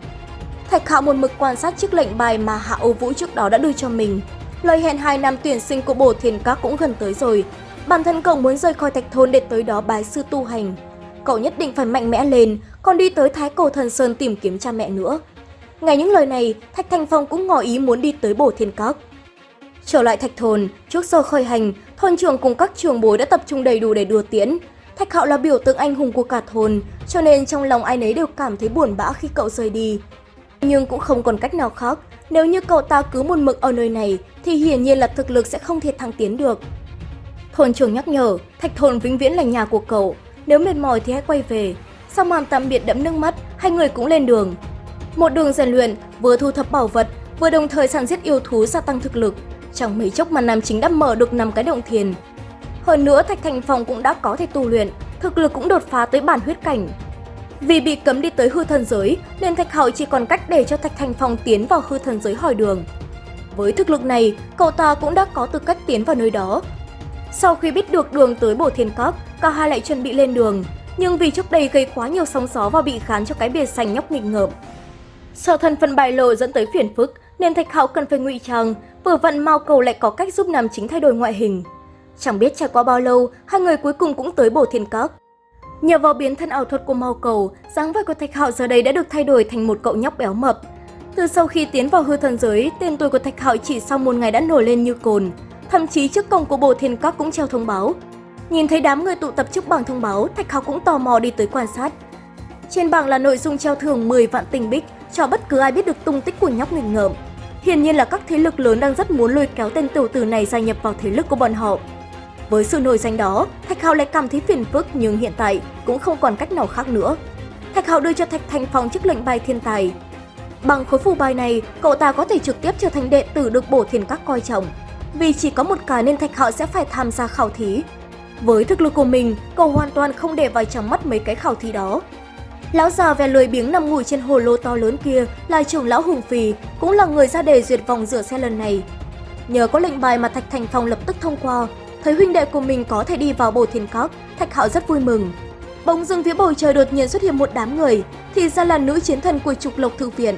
Thạch Hạo một mực quan sát chiếc lệnh bài mà Hạ Ô Vũ trước đó đã đưa cho mình. Lời hẹn 2 năm tuyển sinh của bổ thiền các cũng gần tới rồi. Bản thân cậu muốn rời khỏi thạch thôn để tới đó bái sư tu hành. Cậu nhất định phải mạnh mẽ lên, còn đi tới Thái Cổ Thần Sơn tìm kiếm cha mẹ nữa. Ngay những lời này, Thạch Thành Phong cũng ngỏ ý muốn đi tới bổ thiên các. Trở lại Thạch Thôn, trước giờ khởi hành, thôn trưởng cùng các trường bối đã tập trung đầy đủ để đưa tiễn. Thạch Hạo là biểu tượng anh hùng của cả thôn, cho nên trong lòng ai nấy đều cảm thấy buồn bã khi cậu rời đi. Nhưng cũng không còn cách nào khác, nếu như cậu ta cứ một mực ở nơi này thì hiển nhiên là thực lực sẽ không thể thăng tiến được. Thôn trưởng nhắc nhở, Thạch Thôn vĩnh viễn là nhà của cậu, nếu mệt mỏi thì hãy quay về. Sau màn tạm biệt đẫm nước mắt, hai người cũng lên đường. Một đường rèn luyện, vừa thu thập bảo vật, vừa đồng thời săn giết yêu thú gia tăng thực lực. Chẳng mấy chốc mà nam chính đã mở được năm cái động thiền. Hơn nữa Thạch Thành Phong cũng đã có thể tu luyện, thực lực cũng đột phá tới bản huyết cảnh. Vì bị cấm đi tới hư thần giới, nên Thạch Hạo chỉ còn cách để cho Thạch Thành Phong tiến vào hư thần giới hỏi đường. Với thực lực này, cậu ta cũng đã có tư cách tiến vào nơi đó. Sau khi biết được đường tới bổ thiên các, cả hai lại chuẩn bị lên đường. Nhưng vì trước đây gây quá nhiều sóng gió và bị khán cho cái bìa xanh nhóc nghịch ngợm, Sợ thân phận bại lộ dẫn tới phiền phức, nên Thạch Hạo cần phải ngụy trang, vừa vặn Mao Cầu lại có cách giúp nam chính thay đổi ngoại hình. Chẳng biết trải qua bao lâu, hai người cuối cùng cũng tới Bổ Thiên Các. Nhờ vào biến thân ảo thuật của Mao Cầu, dáng vẻ của Thạch Hạo giờ đây đã được thay đổi thành một cậu nhóc béo mập. Từ sau khi tiến vào hư thần giới, tên tuổi của Thạch Hạo chỉ sau một ngày đã nổi lên như cồn. Thậm chí trước cổng của Bổ Thiên Các cũng treo thông báo. Nhìn thấy đám người tụ tập trước bảng thông báo, Thạch Hạo cũng tò mò đi tới quan sát. Trên bảng là nội dung treo thưởng 10 vạn tinh bích cho bất cứ ai biết được tung tích của nhóc nghịch ngợm. Hiển nhiên là các thế lực lớn đang rất muốn lôi kéo tên tiểu tử này gia nhập vào thế lực của bọn họ. Với sự nổi danh đó, Thạch Hạo lại cảm thấy phiền phức nhưng hiện tại cũng không còn cách nào khác nữa. Thạch Hạo đưa cho Thạch Thành Phong chiếc lệnh bài thiên tài. Bằng khối phù bài này, cậu ta có thể trực tiếp trở thành đệ tử được bổ thiên các coi trọng. Vì chỉ có một cái nên Thạch Hạo sẽ phải tham gia khảo thí. Với thực lực của mình, cậu hoàn toàn không để vào trong mắt mấy cái khảo thí đó. Lão già vẻ lười biếng nằm ngủ trên hồ lô to lớn kia là trưởng lão Hùng Phì, cũng là người ra đề duyệt vòng rửa xe lần này. Nhờ có lệnh bài mà Thạch Thành Phong lập tức thông qua, thấy huynh đệ của mình có thể đi vào bổ thiên các, Thạch Hạo rất vui mừng. Bỗng dưng phía bầu trời đột nhiên xuất hiện một đám người, thì ra là nữ chiến thần của trục lộc thư viện.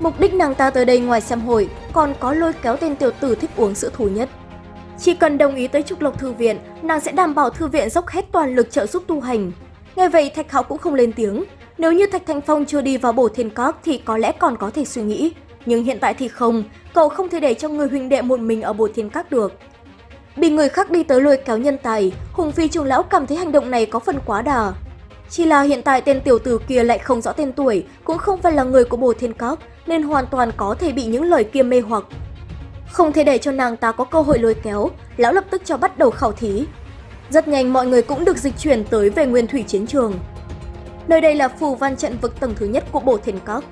Mục đích nàng ta tới đây ngoài xem hội, còn có lôi kéo tên tiểu tử thích uống sữa thủ nhất. Chỉ cần đồng ý tới trục lộc thư viện, nàng sẽ đảm bảo thư viện dốc hết toàn lực trợ giúp tu hành. Nghe vậy Thạch Hạo cũng không lên tiếng. Nếu như Thạch Thanh Phong chưa đi vào bổ thiên các thì có lẽ còn có thể suy nghĩ. Nhưng hiện tại thì không, cậu không thể để cho người huynh đệ một mình ở bổ thiên các được. Bị người khác đi tới lôi kéo nhân tài, Hùng Phi Trung Lão cảm thấy hành động này có phần quá đà. Chỉ là hiện tại tên tiểu tử kia lại không rõ tên tuổi, cũng không phải là người của bồ thiên các, nên hoàn toàn có thể bị những lời kia mê hoặc. Không thể để cho nàng ta có cơ hội lôi kéo, lão lập tức cho bắt đầu khảo thí. Rất nhanh mọi người cũng được dịch chuyển tới về nguyên thủy chiến trường. Nơi đây là phù văn trận vực tầng thứ nhất của bổ thiên các.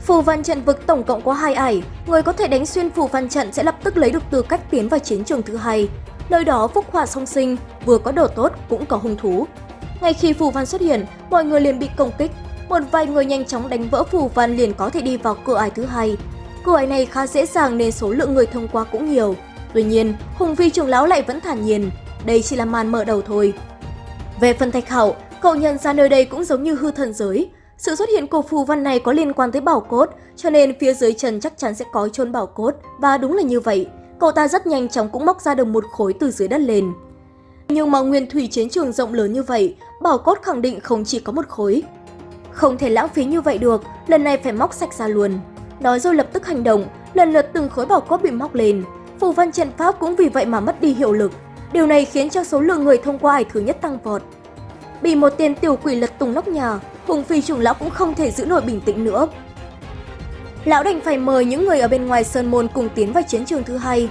Phù văn trận vực tổng cộng có hai ải, người có thể đánh xuyên phù văn trận sẽ lập tức lấy được tư cách tiến vào chiến trường thứ hai. Nơi đó phúc hỏa song sinh, vừa có đồ tốt cũng có hung thú. Ngay khi phù văn xuất hiện, mọi người liền bị công kích. một vài người nhanh chóng đánh vỡ phù văn liền có thể đi vào cửa ải thứ hai. Cửa ải này khá dễ dàng nên số lượng người thông qua cũng nhiều. Tuy nhiên, Hùng Phi trưởng lão lại vẫn thản nhiên, đây chỉ là màn mở đầu thôi. Về phần Thạch Hạo, cậu nhận ra nơi đây cũng giống như hư thần giới. Sự xuất hiện của phù văn này có liên quan tới bảo cốt, cho nên phía dưới chân chắc chắn sẽ có chôn bảo cốt, và đúng là như vậy. Cậu ta rất nhanh chóng cũng móc ra được một khối từ dưới đất lên. Nhưng mà nguyên thủy chiến trường rộng lớn như vậy, bảo cốt khẳng định không chỉ có một khối. Không thể lãng phí như vậy được, lần này phải móc sạch ra luôn. Nói rồi lập tức hành động, lần lượt từng khối bảo cốt bị móc lên. Phù văn trận pháp cũng vì vậy mà mất đi hiệu lực. Điều này khiến cho số lượng người thông qua ải thứ nhất tăng vọt. Bị một tên tiểu quỷ lật tung nóc nhà, Hùng Phi trưởng lão cũng không thể giữ nổi bình tĩnh nữa. Lão đành phải mời những người ở bên ngoài sơn môn cùng tiến vào chiến trường thứ hai.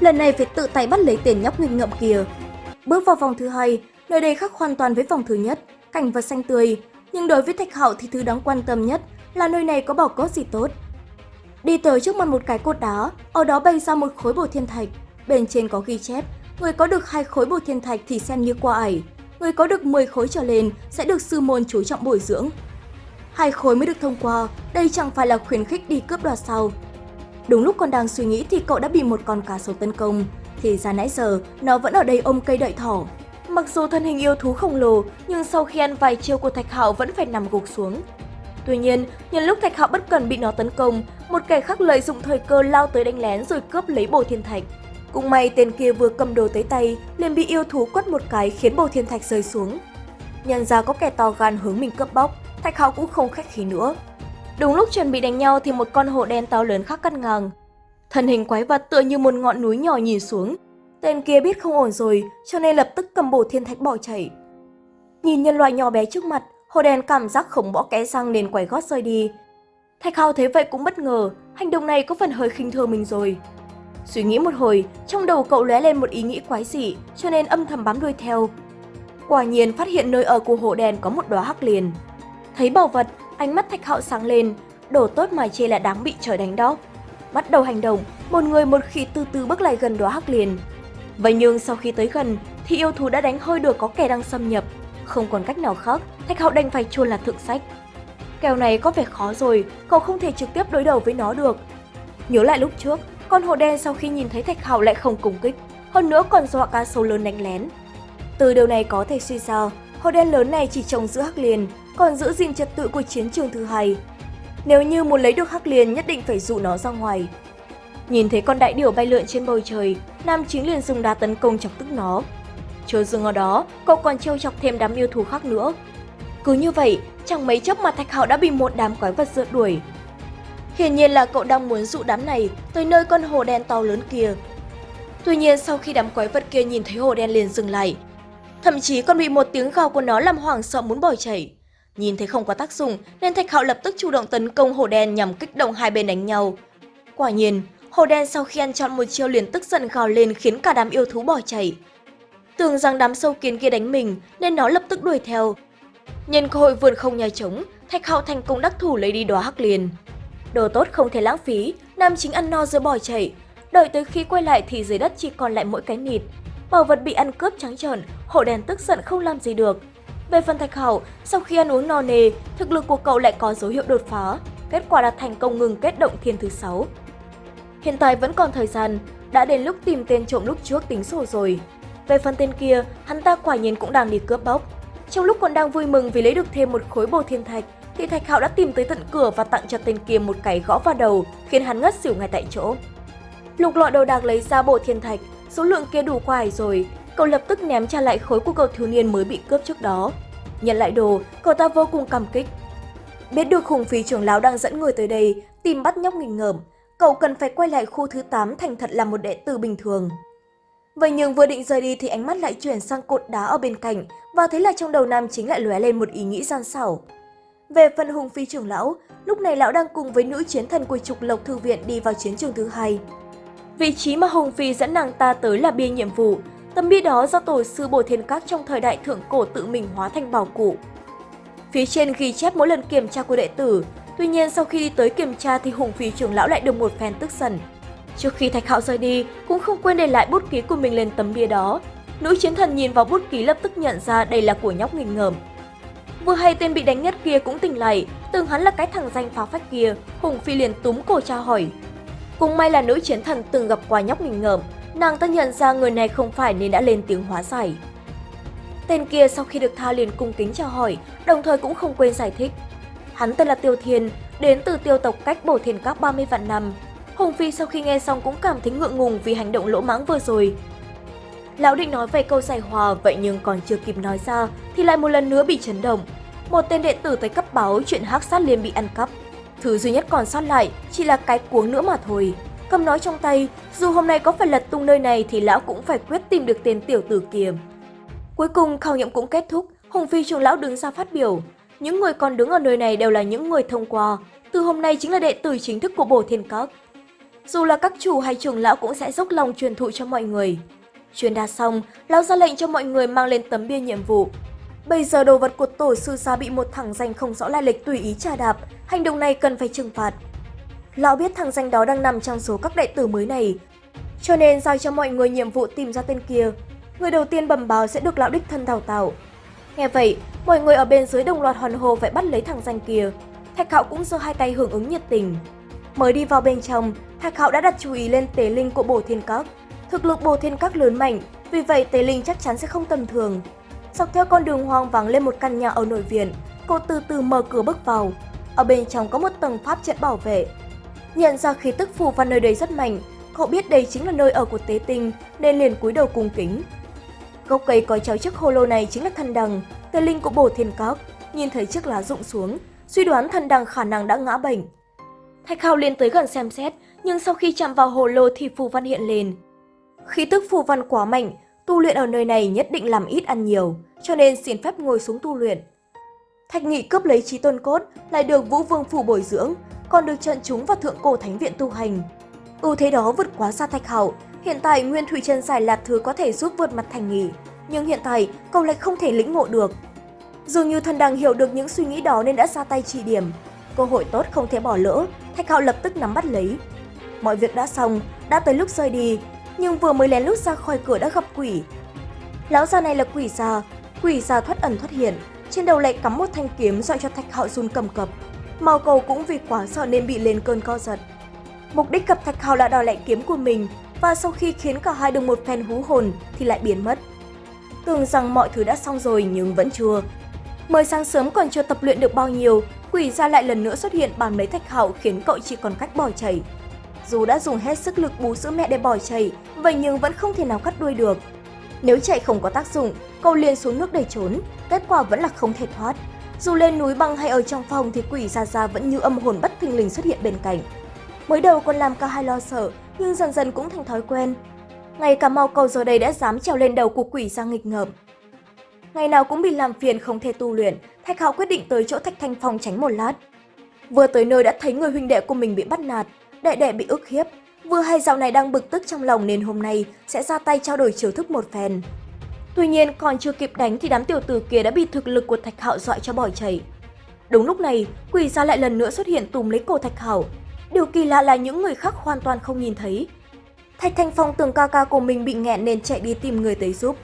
Lần này phải tự tay bắt lấy tiền nhóc nghịch ngợm kia. Bước vào vòng thứ hai, nơi đây khác hoàn toàn với vòng thứ nhất, cảnh vật xanh tươi. Nhưng đối với Thạch Hạo thì thứ đáng quan tâm nhất là nơi này có bảo cốt gì tốt. Đi tới trước mặt một cái cột đá, ở đó bay ra một khối bổ thiên thạch. Bên trên có ghi chép, người có được hai khối bổ thiên thạch thì xem như qua ải. Người có được 10 khối trở lên sẽ được sư môn chú trọng bồi dưỡng. Hai khối mới được thông qua, đây chẳng phải là khuyến khích đi cướp đoạt sao. Đúng lúc còn đang suy nghĩ thì cậu đã bị một con cá sấu tấn công. Thì ra nãy giờ, nó vẫn ở đây ôm cây đợi thỏ. Mặc dù thân hình yêu thú khổng lồ, nhưng sau khi ăn vài chiêu của Thạch Hạo vẫn phải nằm gục xuống. Tuy nhiên, nhân lúc Thạch Hạo bất cần bị nó tấn công, một kẻ khác lợi dụng thời cơ lao tới đánh lén rồi cướp lấy bồ thiên thạch. Cũng may tên kia vừa cầm đồ tới tay, liền bị yêu thú quất một cái khiến bồ thiên thạch rơi xuống. Nhận ra có kẻ to gan hướng mình cướp bóc, Thạch Hạo cũng không khách khí nữa. Đúng lúc chuẩn bị đánh nhau thì một con hổ đen to lớn khác cắt ngang. Thân hình quái vật tựa như một ngọn núi nhỏ nhìn xuống. Tên kia biết không ổn rồi, cho nên lập tức cầm bổ thiên thạch bỏ chạy. Nhìn nhân loại nhỏ bé trước mặt, hồ đen cảm giác không bỏ kẽ răng nên quay gót rơi đi. Thạch Hạo thấy vậy cũng bất ngờ, hành động này có phần hơi khinh thường mình rồi. Suy nghĩ một hồi, trong đầu cậu lóe lên một ý nghĩ quái dị, cho nên âm thầm bám đuôi theo. Quả nhiên phát hiện nơi ở của hồ đen có một đóa hắc liền. Thấy bảo vật, ánh mắt Thạch Hạo sáng lên, đổ tốt mà chê là đáng bị trời đánh đó. Bắt đầu hành động, một người một khi từ từ bước lại gần đóa hắc liền. Vậy nhưng sau khi tới gần thì yêu thú đã đánh hơi được có kẻ đang xâm nhập. Không còn cách nào khác, Thạch Hạo đành phải chuồn là thượng sách. Kèo này có vẻ khó rồi, cậu không thể trực tiếp đối đầu với nó được. Nhớ lại lúc trước, con hồ đen sau khi nhìn thấy Thạch Hạo lại không cùng kích, hơn nữa còn dọa cá sấu lớn đánh lén. Từ điều này có thể suy ra, hồ đen lớn này chỉ trông giữ hắc liền, còn giữ gìn trật tự của chiến trường thứ hai. Nếu như muốn lấy được hắc liền nhất định phải dụ nó ra ngoài. Nhìn thấy con đại điểu bay lượn trên bầu trời, Nam chính liền dùng đá tấn công chọc tức nó. Chưa dừng ở đó, cậu còn trêu chọc thêm đám yêu thú khác nữa. Cứ như vậy, chẳng mấy chốc mà Thạch Hạo đã bị một đám quái vật rượt đuổi. Hiển nhiên là cậu đang muốn dụ đám này tới nơi con hồ đen to lớn kia. Tuy nhiên sau khi đám quái vật kia nhìn thấy hồ đen liền dừng lại, thậm chí còn bị một tiếng gào của nó làm hoảng sợ muốn bỏ chạy. Nhìn thấy không có tác dụng nên Thạch Hạo lập tức chủ động tấn công hồ đen nhằm kích động hai bên đánh nhau. Quả nhiên, hồ đen sau khi ăn chọn một chiêu liền tức giận gào lên khiến cả đám yêu thú bỏ chạy. Tưởng rằng đám sâu kiến kia đánh mình nên nó lập tức đuổi theo. Nhân cơ hội vượt không nhà trống, Thạch Hạo thành công đắc thủ lấy đi đóa hắc liền. Đồ tốt không thể lãng phí, nam chính ăn no rồi bỏ chạy. Đợi tới khi quay lại thì dưới đất chỉ còn lại mỗi cái nịt. Bảo vật bị ăn cướp trắng trợn, hồ đen tức giận không làm gì được, về phần Thạch Hảo, sau khi ăn uống no nề, thực lực của cậu lại có dấu hiệu đột phá, kết quả là thành công ngừng kết động thiên thứ 6. Hiện tại vẫn còn thời gian, đã đến lúc tìm tên trộm lúc trước tính sổ rồi. Về phần tên kia, hắn ta quả nhiên cũng đang đi cướp bóc. Trong lúc còn đang vui mừng vì lấy được thêm một khối bồ thiên thạch, thì Thạch Hạo đã tìm tới tận cửa và tặng cho tên kia một cái gõ vào đầu, khiến hắn ngất xỉu ngay tại chỗ. Lục lọi đồ đạc lấy ra bộ thiên thạch, số lượng kia đủ quài rồi, cậu lập tức ném trả lại khối của cậu thiếu niên mới bị cướp trước đó. Nhận lại đồ, cậu ta vô cùng cảm kích. Biết được khủng phí trưởng lão đang dẫn người tới đây tìm bắt nhóc nghịch ngợm, cậu cần phải quay lại khu thứ 8 thành thật là một đệ tử bình thường. Vậy nhưng vừa định rời đi thì ánh mắt lại chuyển sang cột đá ở bên cạnh và thấy là trong đầu nam chính lại lóe lên một ý nghĩ gian xảo. Về phần hùng phi trưởng lão, lúc này lão đang cùng với nữ chiến thần của trục lộc thư viện đi vào chiến trường thứ hai. Vị trí mà Hùng Phi dẫn nàng ta tới là bia nhiệm vụ, Tấm bia đó do tổ sư Bồ Thiên Các trong thời đại thượng cổ tự mình hóa thành bảo cụ. Phía trên ghi chép mỗi lần kiểm tra của đệ tử, tuy nhiên sau khi tới kiểm tra thì Hùng Phí trưởng lão lại được một phen tức giận. Trước khi Thạch Hạo rời đi, cũng không quên để lại bút ký của mình lên tấm bia đó. Nữ chiến thần nhìn vào bút ký lập tức nhận ra đây là của nhóc nghịch ngợm. Vừa hay tên bị đánh nhất kia cũng tỉnh lại, tưởng hắn là cái thằng danh phá phách kia, Hùng Phi liền túm cổ tra hỏi. Cũng may là nữ chiến thần từng gặp qua nhóc nghịch ngợm, nàng ta nhận ra người này không phải nên đã lên tiếng hóa giải. Tên kia sau khi được tha liền cung kính chào hỏi, đồng thời cũng không quên giải thích. Hắn tên là Tiêu Thiên, đến từ tiêu tộc cách bổ thiên các 30 vạn năm. Hùng Phi sau khi nghe xong cũng cảm thấy ngượng ngùng vì hành động lỗ mãng vừa rồi. Lão định nói về câu giải hòa vậy nhưng còn chưa kịp nói ra thì lại một lần nữa bị chấn động. Một tên đệ tử tới cấp báo chuyện hắc sát liên bị ăn cắp. Thứ duy nhất còn sót lại chỉ là cái cuống nữa mà thôi. Cầm nói trong tay, dù hôm nay có phải lật tung nơi này thì lão cũng phải quyết tìm được tên tiểu tử kia. Cuối cùng khảo nghiệm cũng kết thúc, Hùng Phi trưởng lão đứng ra phát biểu. Những người còn đứng ở nơi này đều là những người thông qua, từ hôm nay chính là đệ tử chính thức của Bổ Thiên Các. Dù là các chủ hay trưởng lão cũng sẽ dốc lòng truyền thụ cho mọi người. Truyền đạt xong, lão ra lệnh cho mọi người mang lên tấm bia nhiệm vụ. Bây giờ đồ vật của tổ sư gia bị một thằng danh không rõ lai lịch tùy ý trà đạp, hành động này cần phải trừng phạt. Lão biết thằng danh đó đang nằm trong số các đệ tử mới này, cho nên giao cho mọi người nhiệm vụ tìm ra tên kia. Người đầu tiên bẩm báo sẽ được lão đích thân đào tạo. Nghe vậy, mọi người ở bên dưới đồng loạt hoàn hồ phải bắt lấy thằng danh kia. Thạch Hạo cũng giơ hai tay hưởng ứng nhiệt tình. Mới đi vào bên trong, Thạch Hạo đã đặt chú ý lên tế linh của Bổ Thiên Các. Thực lực Bổ Thiên Các lớn mạnh, vì vậy tế linh chắc chắn sẽ không tầm thường. Dọc theo con đường hoang vắng lên một căn nhà ở nội viện, cô từ từ mở cửa bước vào. Ở bên trong có một tầng pháp trận bảo vệ. Nhận ra khí tức phù văn nơi đây rất mạnh, cậu biết đây chính là nơi ở của tế tinh nên liền cúi đầu cung kính. Gốc cây có cháu chiếc hô lô này chính là thần đằng, tế linh của Bổ Thiên cóc, Nhìn thấy chiếc lá rụng xuống, suy đoán thần đằng khả năng đã ngã bệnh. Thạch Hào liền tới gần xem xét, nhưng sau khi chạm vào hồ lô thì phù văn hiện lên. Khí tức phù văn quá mạnh, tu luyện ở nơi này nhất định làm ít ăn nhiều, cho nên xin phép ngồi xuống tu luyện. Thạch Nghị cướp lấy trí tôn cốt, lại được Vũ Vương Phủ bồi dưỡng, còn được trận chúng vào Thượng Cổ Thánh Viện tu hành. Ưu thế đó vượt quá xa Thạch Hạo, hiện tại Nguyên Thủy trần Giải là thứ có thể giúp vượt mặt Thành nghỉ nhưng hiện tại cậu lại không thể lĩnh ngộ được. Dường như thần đằng hiểu được những suy nghĩ đó nên đã ra tay chỉ điểm. Cơ hội tốt không thể bỏ lỡ, Thạch Hạo lập tức nắm bắt lấy. Mọi việc đã xong, đã tới lúc rời đi, nhưng vừa mới lén lút ra khỏi cửa đã gặp quỷ. Lão già này là quỷ già, quỷ già thoát ẩn thoát hiện, trên đầu lại cắm một thanh kiếm dọa cho Thạch Hạo run cầm cập. Mao cầu cũng vì quá sợ nên bị lên cơn co giật. Mục đích gặp Thạch Hạo là đòi lại kiếm của mình và sau khi khiến cả hai được một phen hú hồn thì lại biến mất. Tưởng rằng mọi thứ đã xong rồi nhưng vẫn chưa. Mới sáng sớm còn chưa tập luyện được bao nhiêu, quỷ ra lại lần nữa xuất hiện bàn lấy Thạch Hạo khiến cậu chỉ còn cách bỏ chạy. Dù đã dùng hết sức lực bú sữa mẹ để bỏ chạy, vậy nhưng vẫn không thể nào cắt đuôi được. Nếu chạy không có tác dụng, cậu liền xuống nước để trốn, kết quả vẫn là không thể thoát. Dù lên núi băng hay ở trong phòng thì quỷ Gia Gia vẫn như âm hồn bất thình lình xuất hiện bên cạnh. Mới đầu còn làm cả hai lo sợ, nhưng dần dần cũng thành thói quen. Ngay cả mau cầu giờ đây đã dám trèo lên đầu của quỷ ra nghịch ngợm. Ngày nào cũng bị làm phiền không thể tu luyện, Thạch Hạo quyết định tới chỗ Thạch Thanh Phong tránh một lát. Vừa tới nơi đã thấy người huynh đệ của mình bị bắt nạt, đệ đệ bị ức hiếp. Vừa hay dạo này đang bực tức trong lòng nên hôm nay sẽ ra tay trao đổi chiều thức một phen. Tuy nhiên còn chưa kịp đánh thì đám tiểu tử kia đã bị thực lực của Thạch Hạo dọa cho bỏ chạy. Đúng lúc này, quỷ gia lại lần nữa xuất hiện tùm lấy cổ Thạch Hạo. Điều kỳ lạ là những người khác hoàn toàn không nhìn thấy. Thạch Thanh Phong tưởng ca ca của mình bị nghẹn nên chạy đi tìm người tới giúp.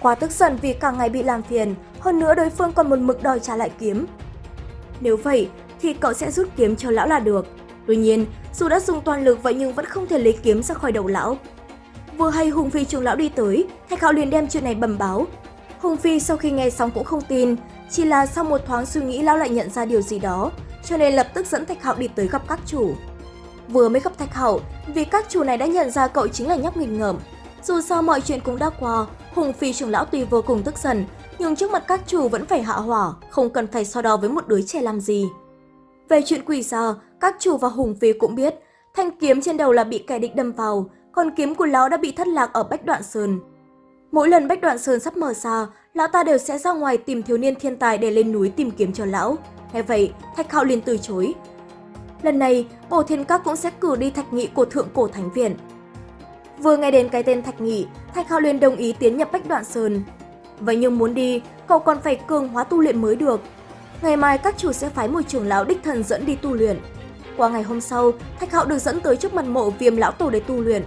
Quá tức giận vì cả ngày bị làm phiền, hơn nữa đối phương còn một mực đòi trả lại kiếm. Nếu vậy thì cậu sẽ rút kiếm cho lão là được. Tuy nhiên, dù đã dùng toàn lực vậy nhưng vẫn không thể lấy kiếm ra khỏi đầu lão. Vừa hay Hùng Phi trưởng lão đi tới, Thạch Hạo liền đem chuyện này bẩm báo. Hùng Phi sau khi nghe xong cũng không tin, chỉ là sau một thoáng suy nghĩ lão lại nhận ra điều gì đó, cho nên lập tức dẫn Thạch Hạo đi tới gặp các chủ. Vừa mới gặp Thạch Hạo, vì các chủ này đã nhận ra cậu chính là nhóc nghịch ngợm. Dù sao mọi chuyện cũng đã qua, Hùng Phi trưởng lão tuy vô cùng tức giận, nhưng trước mặt các chủ vẫn phải hạ hỏa, không cần phải so đo với một đứa trẻ làm gì. Về chuyện quỷ giờ các chủ và Hùng Phi cũng biết, thanh kiếm trên đầu là bị kẻ địch đâm vào, còn kiếm của lão đã bị thất lạc ở Bách Đoạn Sơn. Mỗi lần Bách Đoạn Sơn sắp mở ra, lão ta đều sẽ ra ngoài tìm thiếu niên thiên tài để lên núi tìm kiếm cho lão. Nghe vậy, Thạch Hạo liền từ chối. Lần này, Bổ Thiên Các cũng sẽ cử đi Thạch Nghị của Thượng Cổ Thánh Viện. Vừa nghe đến cái tên Thạch Nghị, Thạch Hạo liền đồng ý tiến nhập Bách Đoạn Sơn. Vậy nhưng muốn đi, cậu còn phải cường hóa tu luyện mới được. Ngày mai các chủ sẽ phái một trưởng lão đích thần dẫn đi tu luyện. Qua ngày hôm sau, Thạch Hạo được dẫn tới trước mặt mộ viêm lão tổ để tu luyện.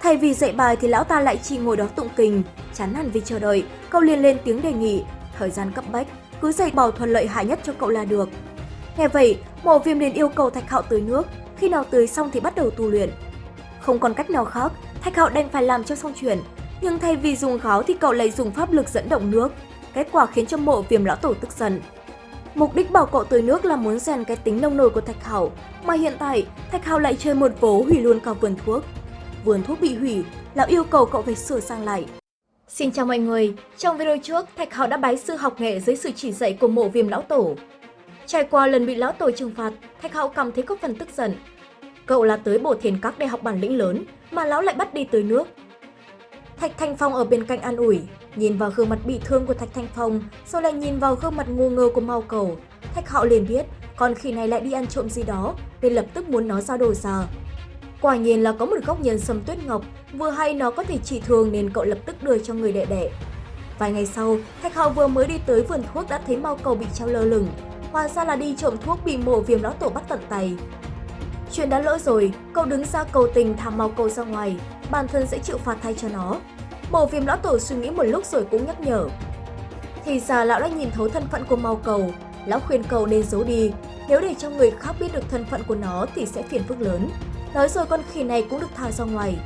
Thay vì dạy bài thì lão ta lại chỉ ngồi đó tụng kinh, chán hẳn vì chờ đợi, cậu liền lên tiếng đề nghị, thời gian cấp bách, cứ dạy bảo thuận lợi hại nhất cho cậu là được. Nghe vậy, mộ viêm liền yêu cầu Thạch Hạo tưới nước, khi nào tưới xong thì bắt đầu tu luyện. Không còn cách nào khác, Thạch Hạo đành phải làm cho xong chuyện, nhưng thay vì dùng gáo thì cậu lại dùng pháp lực dẫn động nước, kết quả khiến cho mộ viêm lão tổ tức giận. Mục đích bảo cậu tưới nước là muốn rèn cái tính nông nổi của Thạch Hảo, mà hiện tại Thạch Hảo lại chơi một vố hủy luôn cả vườn thuốc. Vườn thuốc bị hủy, lão yêu cầu cậu phải sửa sang lại. Xin chào mọi người, trong video trước, Thạch Hảo đã bái sư học nghệ dưới sự chỉ dạy của mộ viêm lão tổ. Trải qua lần bị lão tổ trừng phạt, Thạch Hảo cảm thấy có phần tức giận. Cậu là tới bổ thiền các để học bản lĩnh lớn, mà lão lại bắt đi tới nước. Thạch Thanh Phong ở bên cạnh an ủi, nhìn vào gương mặt bị thương của Thạch Thanh Phong, rồi lại nhìn vào gương mặt ngu ngơ của Mao Cầu. Thạch Hạo liền biết, con khỉ này lại đi ăn trộm gì đó, nên lập tức muốn nó ra đồ ra. Quả nhiên là có một góc nhân sâm tuyết ngọc, vừa hay nó có thể trị thương nên cậu lập tức đưa cho người đệ đệ. Vài ngày sau, Thạch Hạo vừa mới đi tới vườn thuốc đã thấy Mao Cầu bị treo lơ lửng. Hóa ra là đi trộm thuốc bị mổ viêm lão tổ bắt tận tay. Chuyện đã lỡ rồi, cậu đứng ra cầu tình thả Mao Cầu ra ngoài, bản thân sẽ chịu phạt thay cho nó. Mổ viêm lão tổ suy nghĩ một lúc rồi cũng nhắc nhở. Thì ra lão đã nhìn thấu thân phận của Mao Cầu, lão khuyên cầu nên giấu đi, nếu để cho người khác biết được thân phận của nó thì sẽ phiền phức lớn. Nói rồi con khỉ này cũng được thả ra ngoài.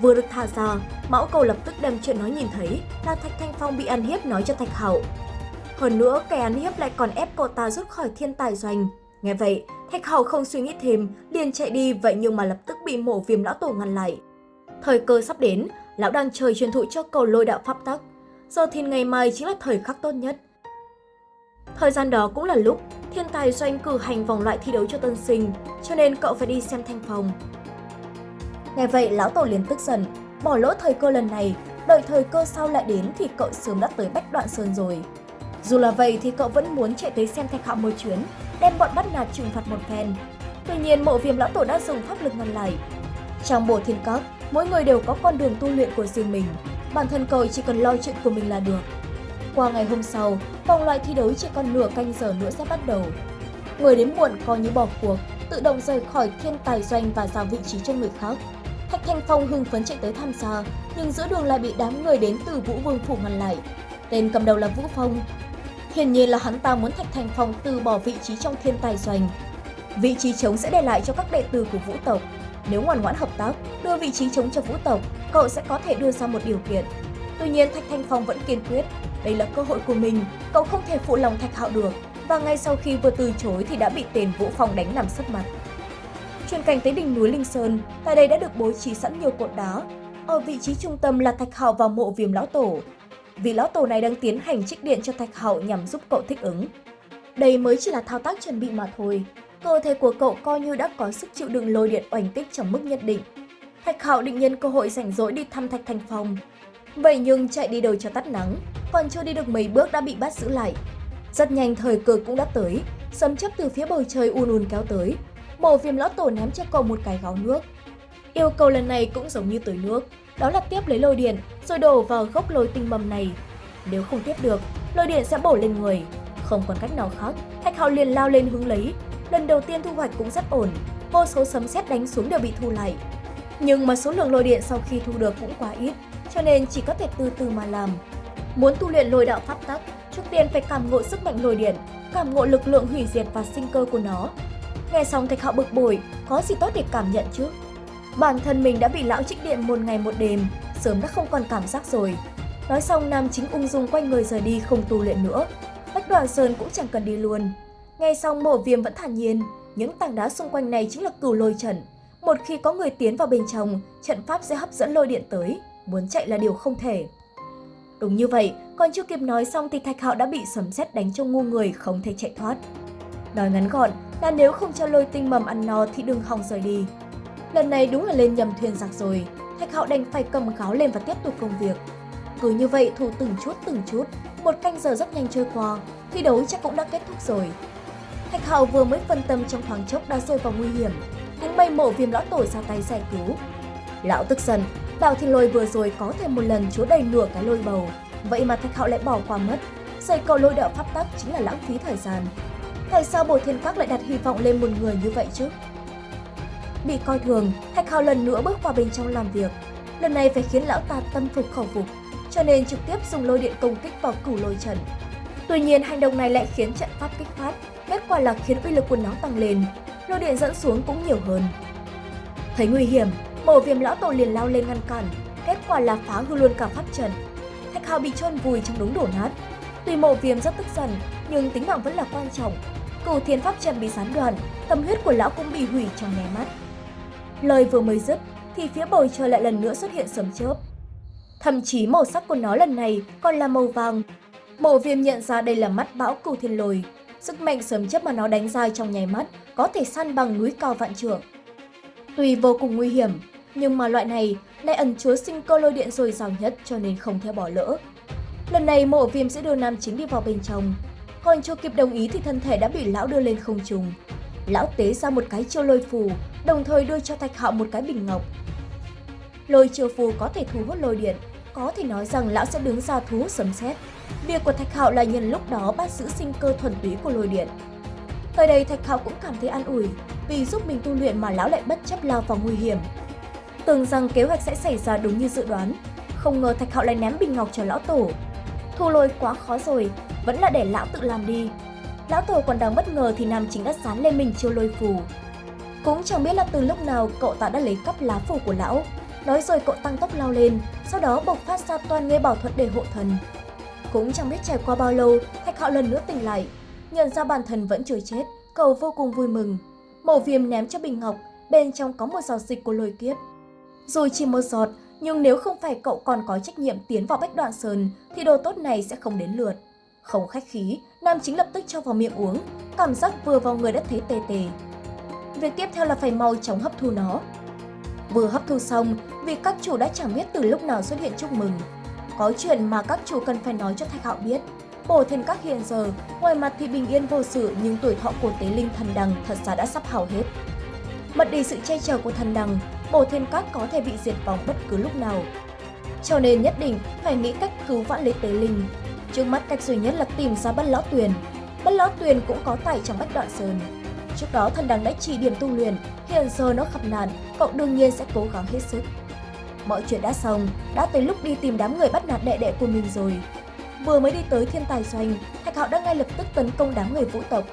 Vừa được thả ra, Mão Cầu lập tức đem chuyện nó nhìn thấy là Thạch Thanh Phong bị ăn hiếp nói cho Thạch Hậu. Hơn nữa, kẻ ăn hiếp lại còn ép cậu ta rút khỏi thiên tài doanh. Nghe vậy, Thạch Hậu không suy nghĩ thêm, liền chạy đi vậy nhưng mà lập tức bị mổ viêm lão tổ ngăn lại. Thời cơ sắp đến, lão đang trời truyền thụ cho cầu lôi đạo pháp tắc. Giờ thì ngày mai chính là thời khắc tốt nhất. Thời gian đó cũng là lúc thiên tài doanh cử hành vòng loại thi đấu cho tân sinh, cho nên cậu phải đi xem thanh phòng. Nghe vậy, lão tổ liền tức giận, bỏ lỡ thời cơ lần này, đợi thời cơ sau lại đến thì cậu sớm đã tới Bách Đoạn Sơn rồi. Dù là vậy thì cậu vẫn muốn chạy tới xem thạch hạo một chuyến, đem bọn bắt nạt trừng phạt một phen. Tuy nhiên, mộ viêm lão tổ đã dùng pháp lực ngăn lại. Trong bộ thiên cốc mỗi người đều có con đường tu luyện của riêng mình, bản thân cậu chỉ cần lo chuyện của mình là được. Qua ngày hôm sau, vòng loại thi đấu chỉ còn nửa canh giờ nữa sẽ bắt đầu. Người đến muộn coi như bỏ cuộc, tự động rời khỏi thiên tài doanh và giao vị trí cho người khác. Thạch Thanh Phong hưng phấn chạy tới tham gia, nhưng giữa đường lại bị đám người đến từ Vũ Vương Phủ ngăn lại. Tên cầm đầu là Vũ Phong. Hiển nhiên là hắn ta muốn Thạch Thanh Phong từ bỏ vị trí trong thiên tài doanh. Vị trí trống sẽ để lại cho các đệ tử của Vũ tộc. Nếu ngoan ngoãn hợp tác, đưa vị trí chống cho Vũ tộc, cậu sẽ có thể đưa ra một điều kiện. Tuy nhiên Thạch Thanh Phong vẫn kiên quyết, đây là cơ hội của mình, cậu không thể phụ lòng Thạch Hạo được. Và ngay sau khi vừa từ chối thì đã bị tên Vũ Phong đánh nằm sấp mặt. Chuyển cảnh tới đỉnh núi Linh Sơn, tại đây đã được bố trí sẵn nhiều cột đá. Ở vị trí trung tâm là Thạch Hạo và mộ viêm lão tổ. Vì lão tổ này đang tiến hành trích điện cho Thạch Hạo nhằm giúp cậu thích ứng. Đây mới chỉ là thao tác chuẩn bị mà thôi. Cơ thể của cậu coi như đã có sức chịu đựng lôi điện oanh kích trong mức nhất định. Thạch Hạo định nhân cơ hội rảnh rỗi đi thăm Thạch Thành Phong. Vậy nhưng chạy đi đâu cho tắt nắng, còn chưa đi được mấy bước đã bị bắt giữ lại. Rất nhanh thời cơ cũng đã tới, sấm chấp từ phía bầu trời un un kéo tới. bổ viêm lão tổ ném cho cậu một cái gáo nước. Yêu cầu lần này cũng giống như tới nước, đó là tiếp lấy lôi điện rồi đổ vào gốc lôi tinh mầm này. Nếu không tiếp được, lôi điện sẽ bổ lên người. Không còn cách nào khác, Thạch Hạo liền lao lên hướng lấy. Lần đầu tiên thu hoạch cũng rất ổn, vô số sấm sét đánh xuống đều bị thu lại. Nhưng mà số lượng lôi điện sau khi thu được cũng quá ít, cho nên chỉ có thể từ từ mà làm. Muốn tu luyện lôi đạo pháp tắc, trước tiên phải cảm ngộ sức mạnh lôi điện, cảm ngộ lực lượng hủy diệt và sinh cơ của nó. Nghe xong Thạch Hạo bực bội, có gì tốt để cảm nhận chứ? Bản thân mình đã bị lão trích điện một ngày một đêm, sớm đã không còn cảm giác rồi. Nói xong Nam chính ung dung quay người rời đi không tu luyện nữa. Bách đoàn Sơn cũng chẳng cần đi luôn ngay sau mổ viêm vẫn thản nhiên, những tảng đá xung quanh này chính là cửu lôi trận. Một khi có người tiến vào bên trong, trận pháp sẽ hấp dẫn lôi điện tới, muốn chạy là điều không thể. Đúng như vậy, còn chưa kịp nói xong thì Thạch Hạo đã bị sấm sét đánh cho ngu người không thể chạy thoát. Nói ngắn gọn là nếu không cho lôi tinh mầm ăn no thì đừng hòng rời đi. Lần này đúng là lên nhầm thuyền giặc rồi, Thạch Hạo đành phải cầm gáo lên và tiếp tục công việc. Cứ như vậy thủ từng chút từng chút, một canh giờ rất nhanh trôi qua, thi đấu chắc cũng đã kết thúc rồi. Thạch Hạo vừa mới phân tâm trong thoáng chốc đã rơi vào nguy hiểm, cũng bay mổ viêm lão tổ ra tay giải cứu. Lão tức giận, Bảo Thiên Lôi vừa rồi có thể một lần chứa đầy nửa cái lôi bầu, vậy mà Thạch Hạo lại bỏ qua mất. Xây cầu lôi đạo pháp tắc chính là lãng phí thời gian. Tại sao bồi Thiên Các lại đặt hy vọng lên một người như vậy chứ? Bị coi thường, Thạch Hạo lần nữa bước vào bên trong làm việc. Lần này phải khiến lão ta tâm phục khẩu phục, cho nên trực tiếp dùng lôi điện công kích vào cửu lôi trận. Tuy nhiên, hành động này lại khiến trận pháp kích phát, kết quả là khiến uy lực của nó tăng lên, lôi điện dẫn xuống cũng nhiều hơn. Thấy nguy hiểm, mổ viêm lão tổ liền lao lên ngăn cản, kết quả là phá hư luôn cả pháp trận. Thạch Hào bị chôn vùi trong đống đổ nát. Tuy mộ viêm rất tức giận, nhưng tính mạng vẫn là quan trọng. Cửu thiên pháp trận bị gián đoạn, tâm huyết của lão cũng bị hủy trong nháy mắt. Lời vừa mới dứt, thì phía bầu trời lại lần nữa xuất hiện sấm chớp. Thậm chí màu sắc của nó lần này còn là màu vàng. Mộ viêm nhận ra đây là mắt bão cửu thiên lồi. Sức mạnh sớm chấp mà nó đánh dài trong nháy mắt có thể săn bằng núi cao vạn trượng. Tuy vô cùng nguy hiểm, nhưng mà loại này lại ẩn chứa sinh cơ lôi điện dồi dào nhất cho nên không thể bỏ lỡ. Lần này mộ viêm sẽ đưa nam chính đi vào bên trong, còn chưa kịp đồng ý thì thân thể đã bị lão đưa lên không trung. Lão tế ra một cái chiêu lôi phù, đồng thời đưa cho Thạch Hạo một cái bình ngọc. Lôi chiêu phù có thể thu hút lôi điện, có thể nói rằng lão sẽ đứng ra thu hút sấm sét. Việc của Thạch Hạo là nhân lúc đó bắt giữ sinh cơ thuần túy của lôi điện. Thời đây Thạch Hạo cũng cảm thấy an ủi, vì giúp mình tu luyện mà lão lại bất chấp lao vào nguy hiểm. Tưởng rằng kế hoạch sẽ xảy ra đúng như dự đoán, không ngờ Thạch Hạo lại ném bình ngọc cho lão tổ. Thu lôi quá khó rồi, vẫn là để lão tự làm đi. Lão tổ còn đang bất ngờ thì nam chính đã sán lên mình chiêu lôi phù. Cũng chẳng biết là từ lúc nào cậu ta đã lấy cắp lá phù của lão. Nói rồi cậu tăng tốc lao lên, sau đó bộc phát ra toàn nghe bảo thuật để hộ thần. Cũng chẳng biết trải qua bao lâu, Thạch Hạo lần nữa tỉnh lại. Nhận ra bản thân vẫn chưa chết, cậu vô cùng vui mừng. Mổ viêm ném cho bình ngọc, bên trong có một giọt dịch của lôi kiếp. Rồi chỉ một giọt, nhưng nếu không phải cậu còn có trách nhiệm tiến vào bách đoạn sơn thì đồ tốt này sẽ không đến lượt. Không khách khí, nam chính lập tức cho vào miệng uống, cảm giác vừa vào người đã thấy tê tê. Việc tiếp theo là phải mau chóng hấp thu nó. Vừa hấp thu xong, vì các chủ đã chẳng biết từ lúc nào xuất hiện chúc mừng. Có chuyện mà các chủ cần phải nói cho Thạch Hạo biết. Bổ thiên các hiện giờ, ngoài mặt thì bình yên vô sự nhưng tuổi thọ của tế linh thần đằng thật ra đã sắp hao hết. Mất đi sự che chở của thần đằng, bổ thiên các có thể bị diệt vong bất cứ lúc nào. Cho nên nhất định phải nghĩ cách cứu vãn lấy tế linh. Trước mắt cách duy nhất là tìm ra bất lão tuyền. Bất lão tuyền cũng có tài trong bách đoạn sơn. Trước đó thần đằng đã chỉ điểm tu luyện, hiện giờ nó gặp nạn, cậu đương nhiên sẽ cố gắng hết sức. Mọi chuyện đã xong, đã tới lúc đi tìm đám người bắt nạt đệ đệ của mình rồi. Vừa mới đi tới thiên tài doanh, Thạch Hạo đã ngay lập tức tấn công đám người vũ tộc.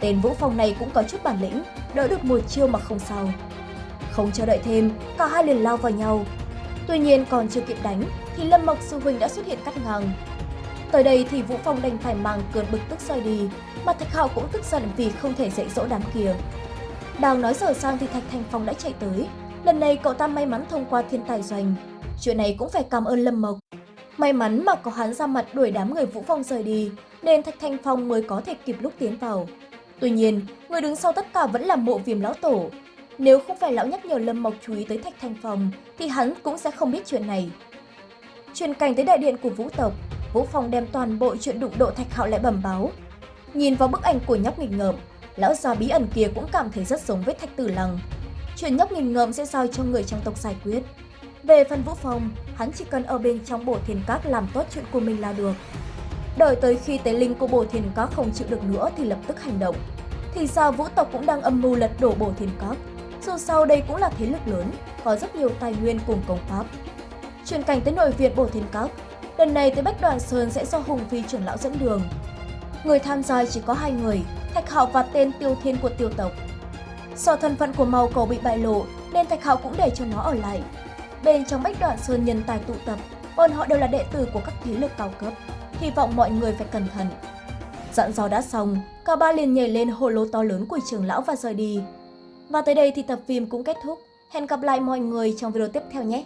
Tên Vũ Phong này cũng có chút bản lĩnh, đỡ được một chiêu mà không sao. Không chờ đợi thêm, cả hai liền lao vào nhau. Tuy nhiên còn chưa kịp đánh thì Lâm Mộc Sư Huynh đã xuất hiện cắt ngang. Tới đây thì Vũ Phong đành phải mang cơn bực tức xoay đi, mà Thạch Hạo cũng tức giận vì không thể dạy dỗ đám kia. Đang nói dở sang thì Thạch Thành Phong đã chạy tới. Lần này cậu ta may mắn thông qua thiên tài doanh. Chuyện này cũng phải cảm ơn Lâm Mộc. May mắn mà có hắn ra mặt đuổi đám người Vũ Phong rời đi, nên Thạch Thanh Phong mới có thể kịp lúc tiến vào. Tuy nhiên, người đứng sau tất cả vẫn là mộ viêm lão tổ. Nếu không phải lão nhắc nhở Lâm Mộc chú ý tới Thạch Thanh Phong, thì hắn cũng sẽ không biết chuyện này. Truyền cảnh tới đại điện của Vũ tộc, Vũ Phong đem toàn bộ chuyện đụng độ Thạch Hạo lại bẩm báo. Nhìn vào bức ảnh của nhóc nghịch ngợm, lão già bí ẩn kia cũng cảm thấy rất giống với Thạch Tử Lăng. Chuyện nhóc nghìn ngợm sẽ giao cho người trong tộc giải quyết. Về phần Vũ Phong, hắn chỉ cần ở bên trong bổ thiên các làm tốt chuyện của mình là được. Đợi tới khi tế linh của bổ thiên các không chịu được nữa thì lập tức hành động. Thì ra vũ tộc cũng đang âm mưu lật đổ bổ thiên các. Dù sau đây cũng là thế lực lớn, có rất nhiều tài nguyên cùng công pháp. Truyền cảnh tới nội viện bổ thiên các, lần này tới Bách Đoàn Sơn sẽ do Hùng Phi trưởng lão dẫn đường. Người tham gia chỉ có hai người, Thạch Hạo và tên Tiêu Thiên của tiêu tộc. Do thân phận của màu cầu bị bại lộ nên Thạch Hạo cũng để cho nó ở lại, Bên trong bách đoạn sơn nhân tài tụ tập, bọn họ đều là đệ tử của các thế lực cao cấp. Hy vọng mọi người phải cẩn thận. Dặn dò đã xong, cả ba liền nhảy lên hồ lô to lớn của trường lão và rời đi. Và tới đây thì tập phim cũng kết thúc. Hẹn gặp lại mọi người trong video tiếp theo nhé!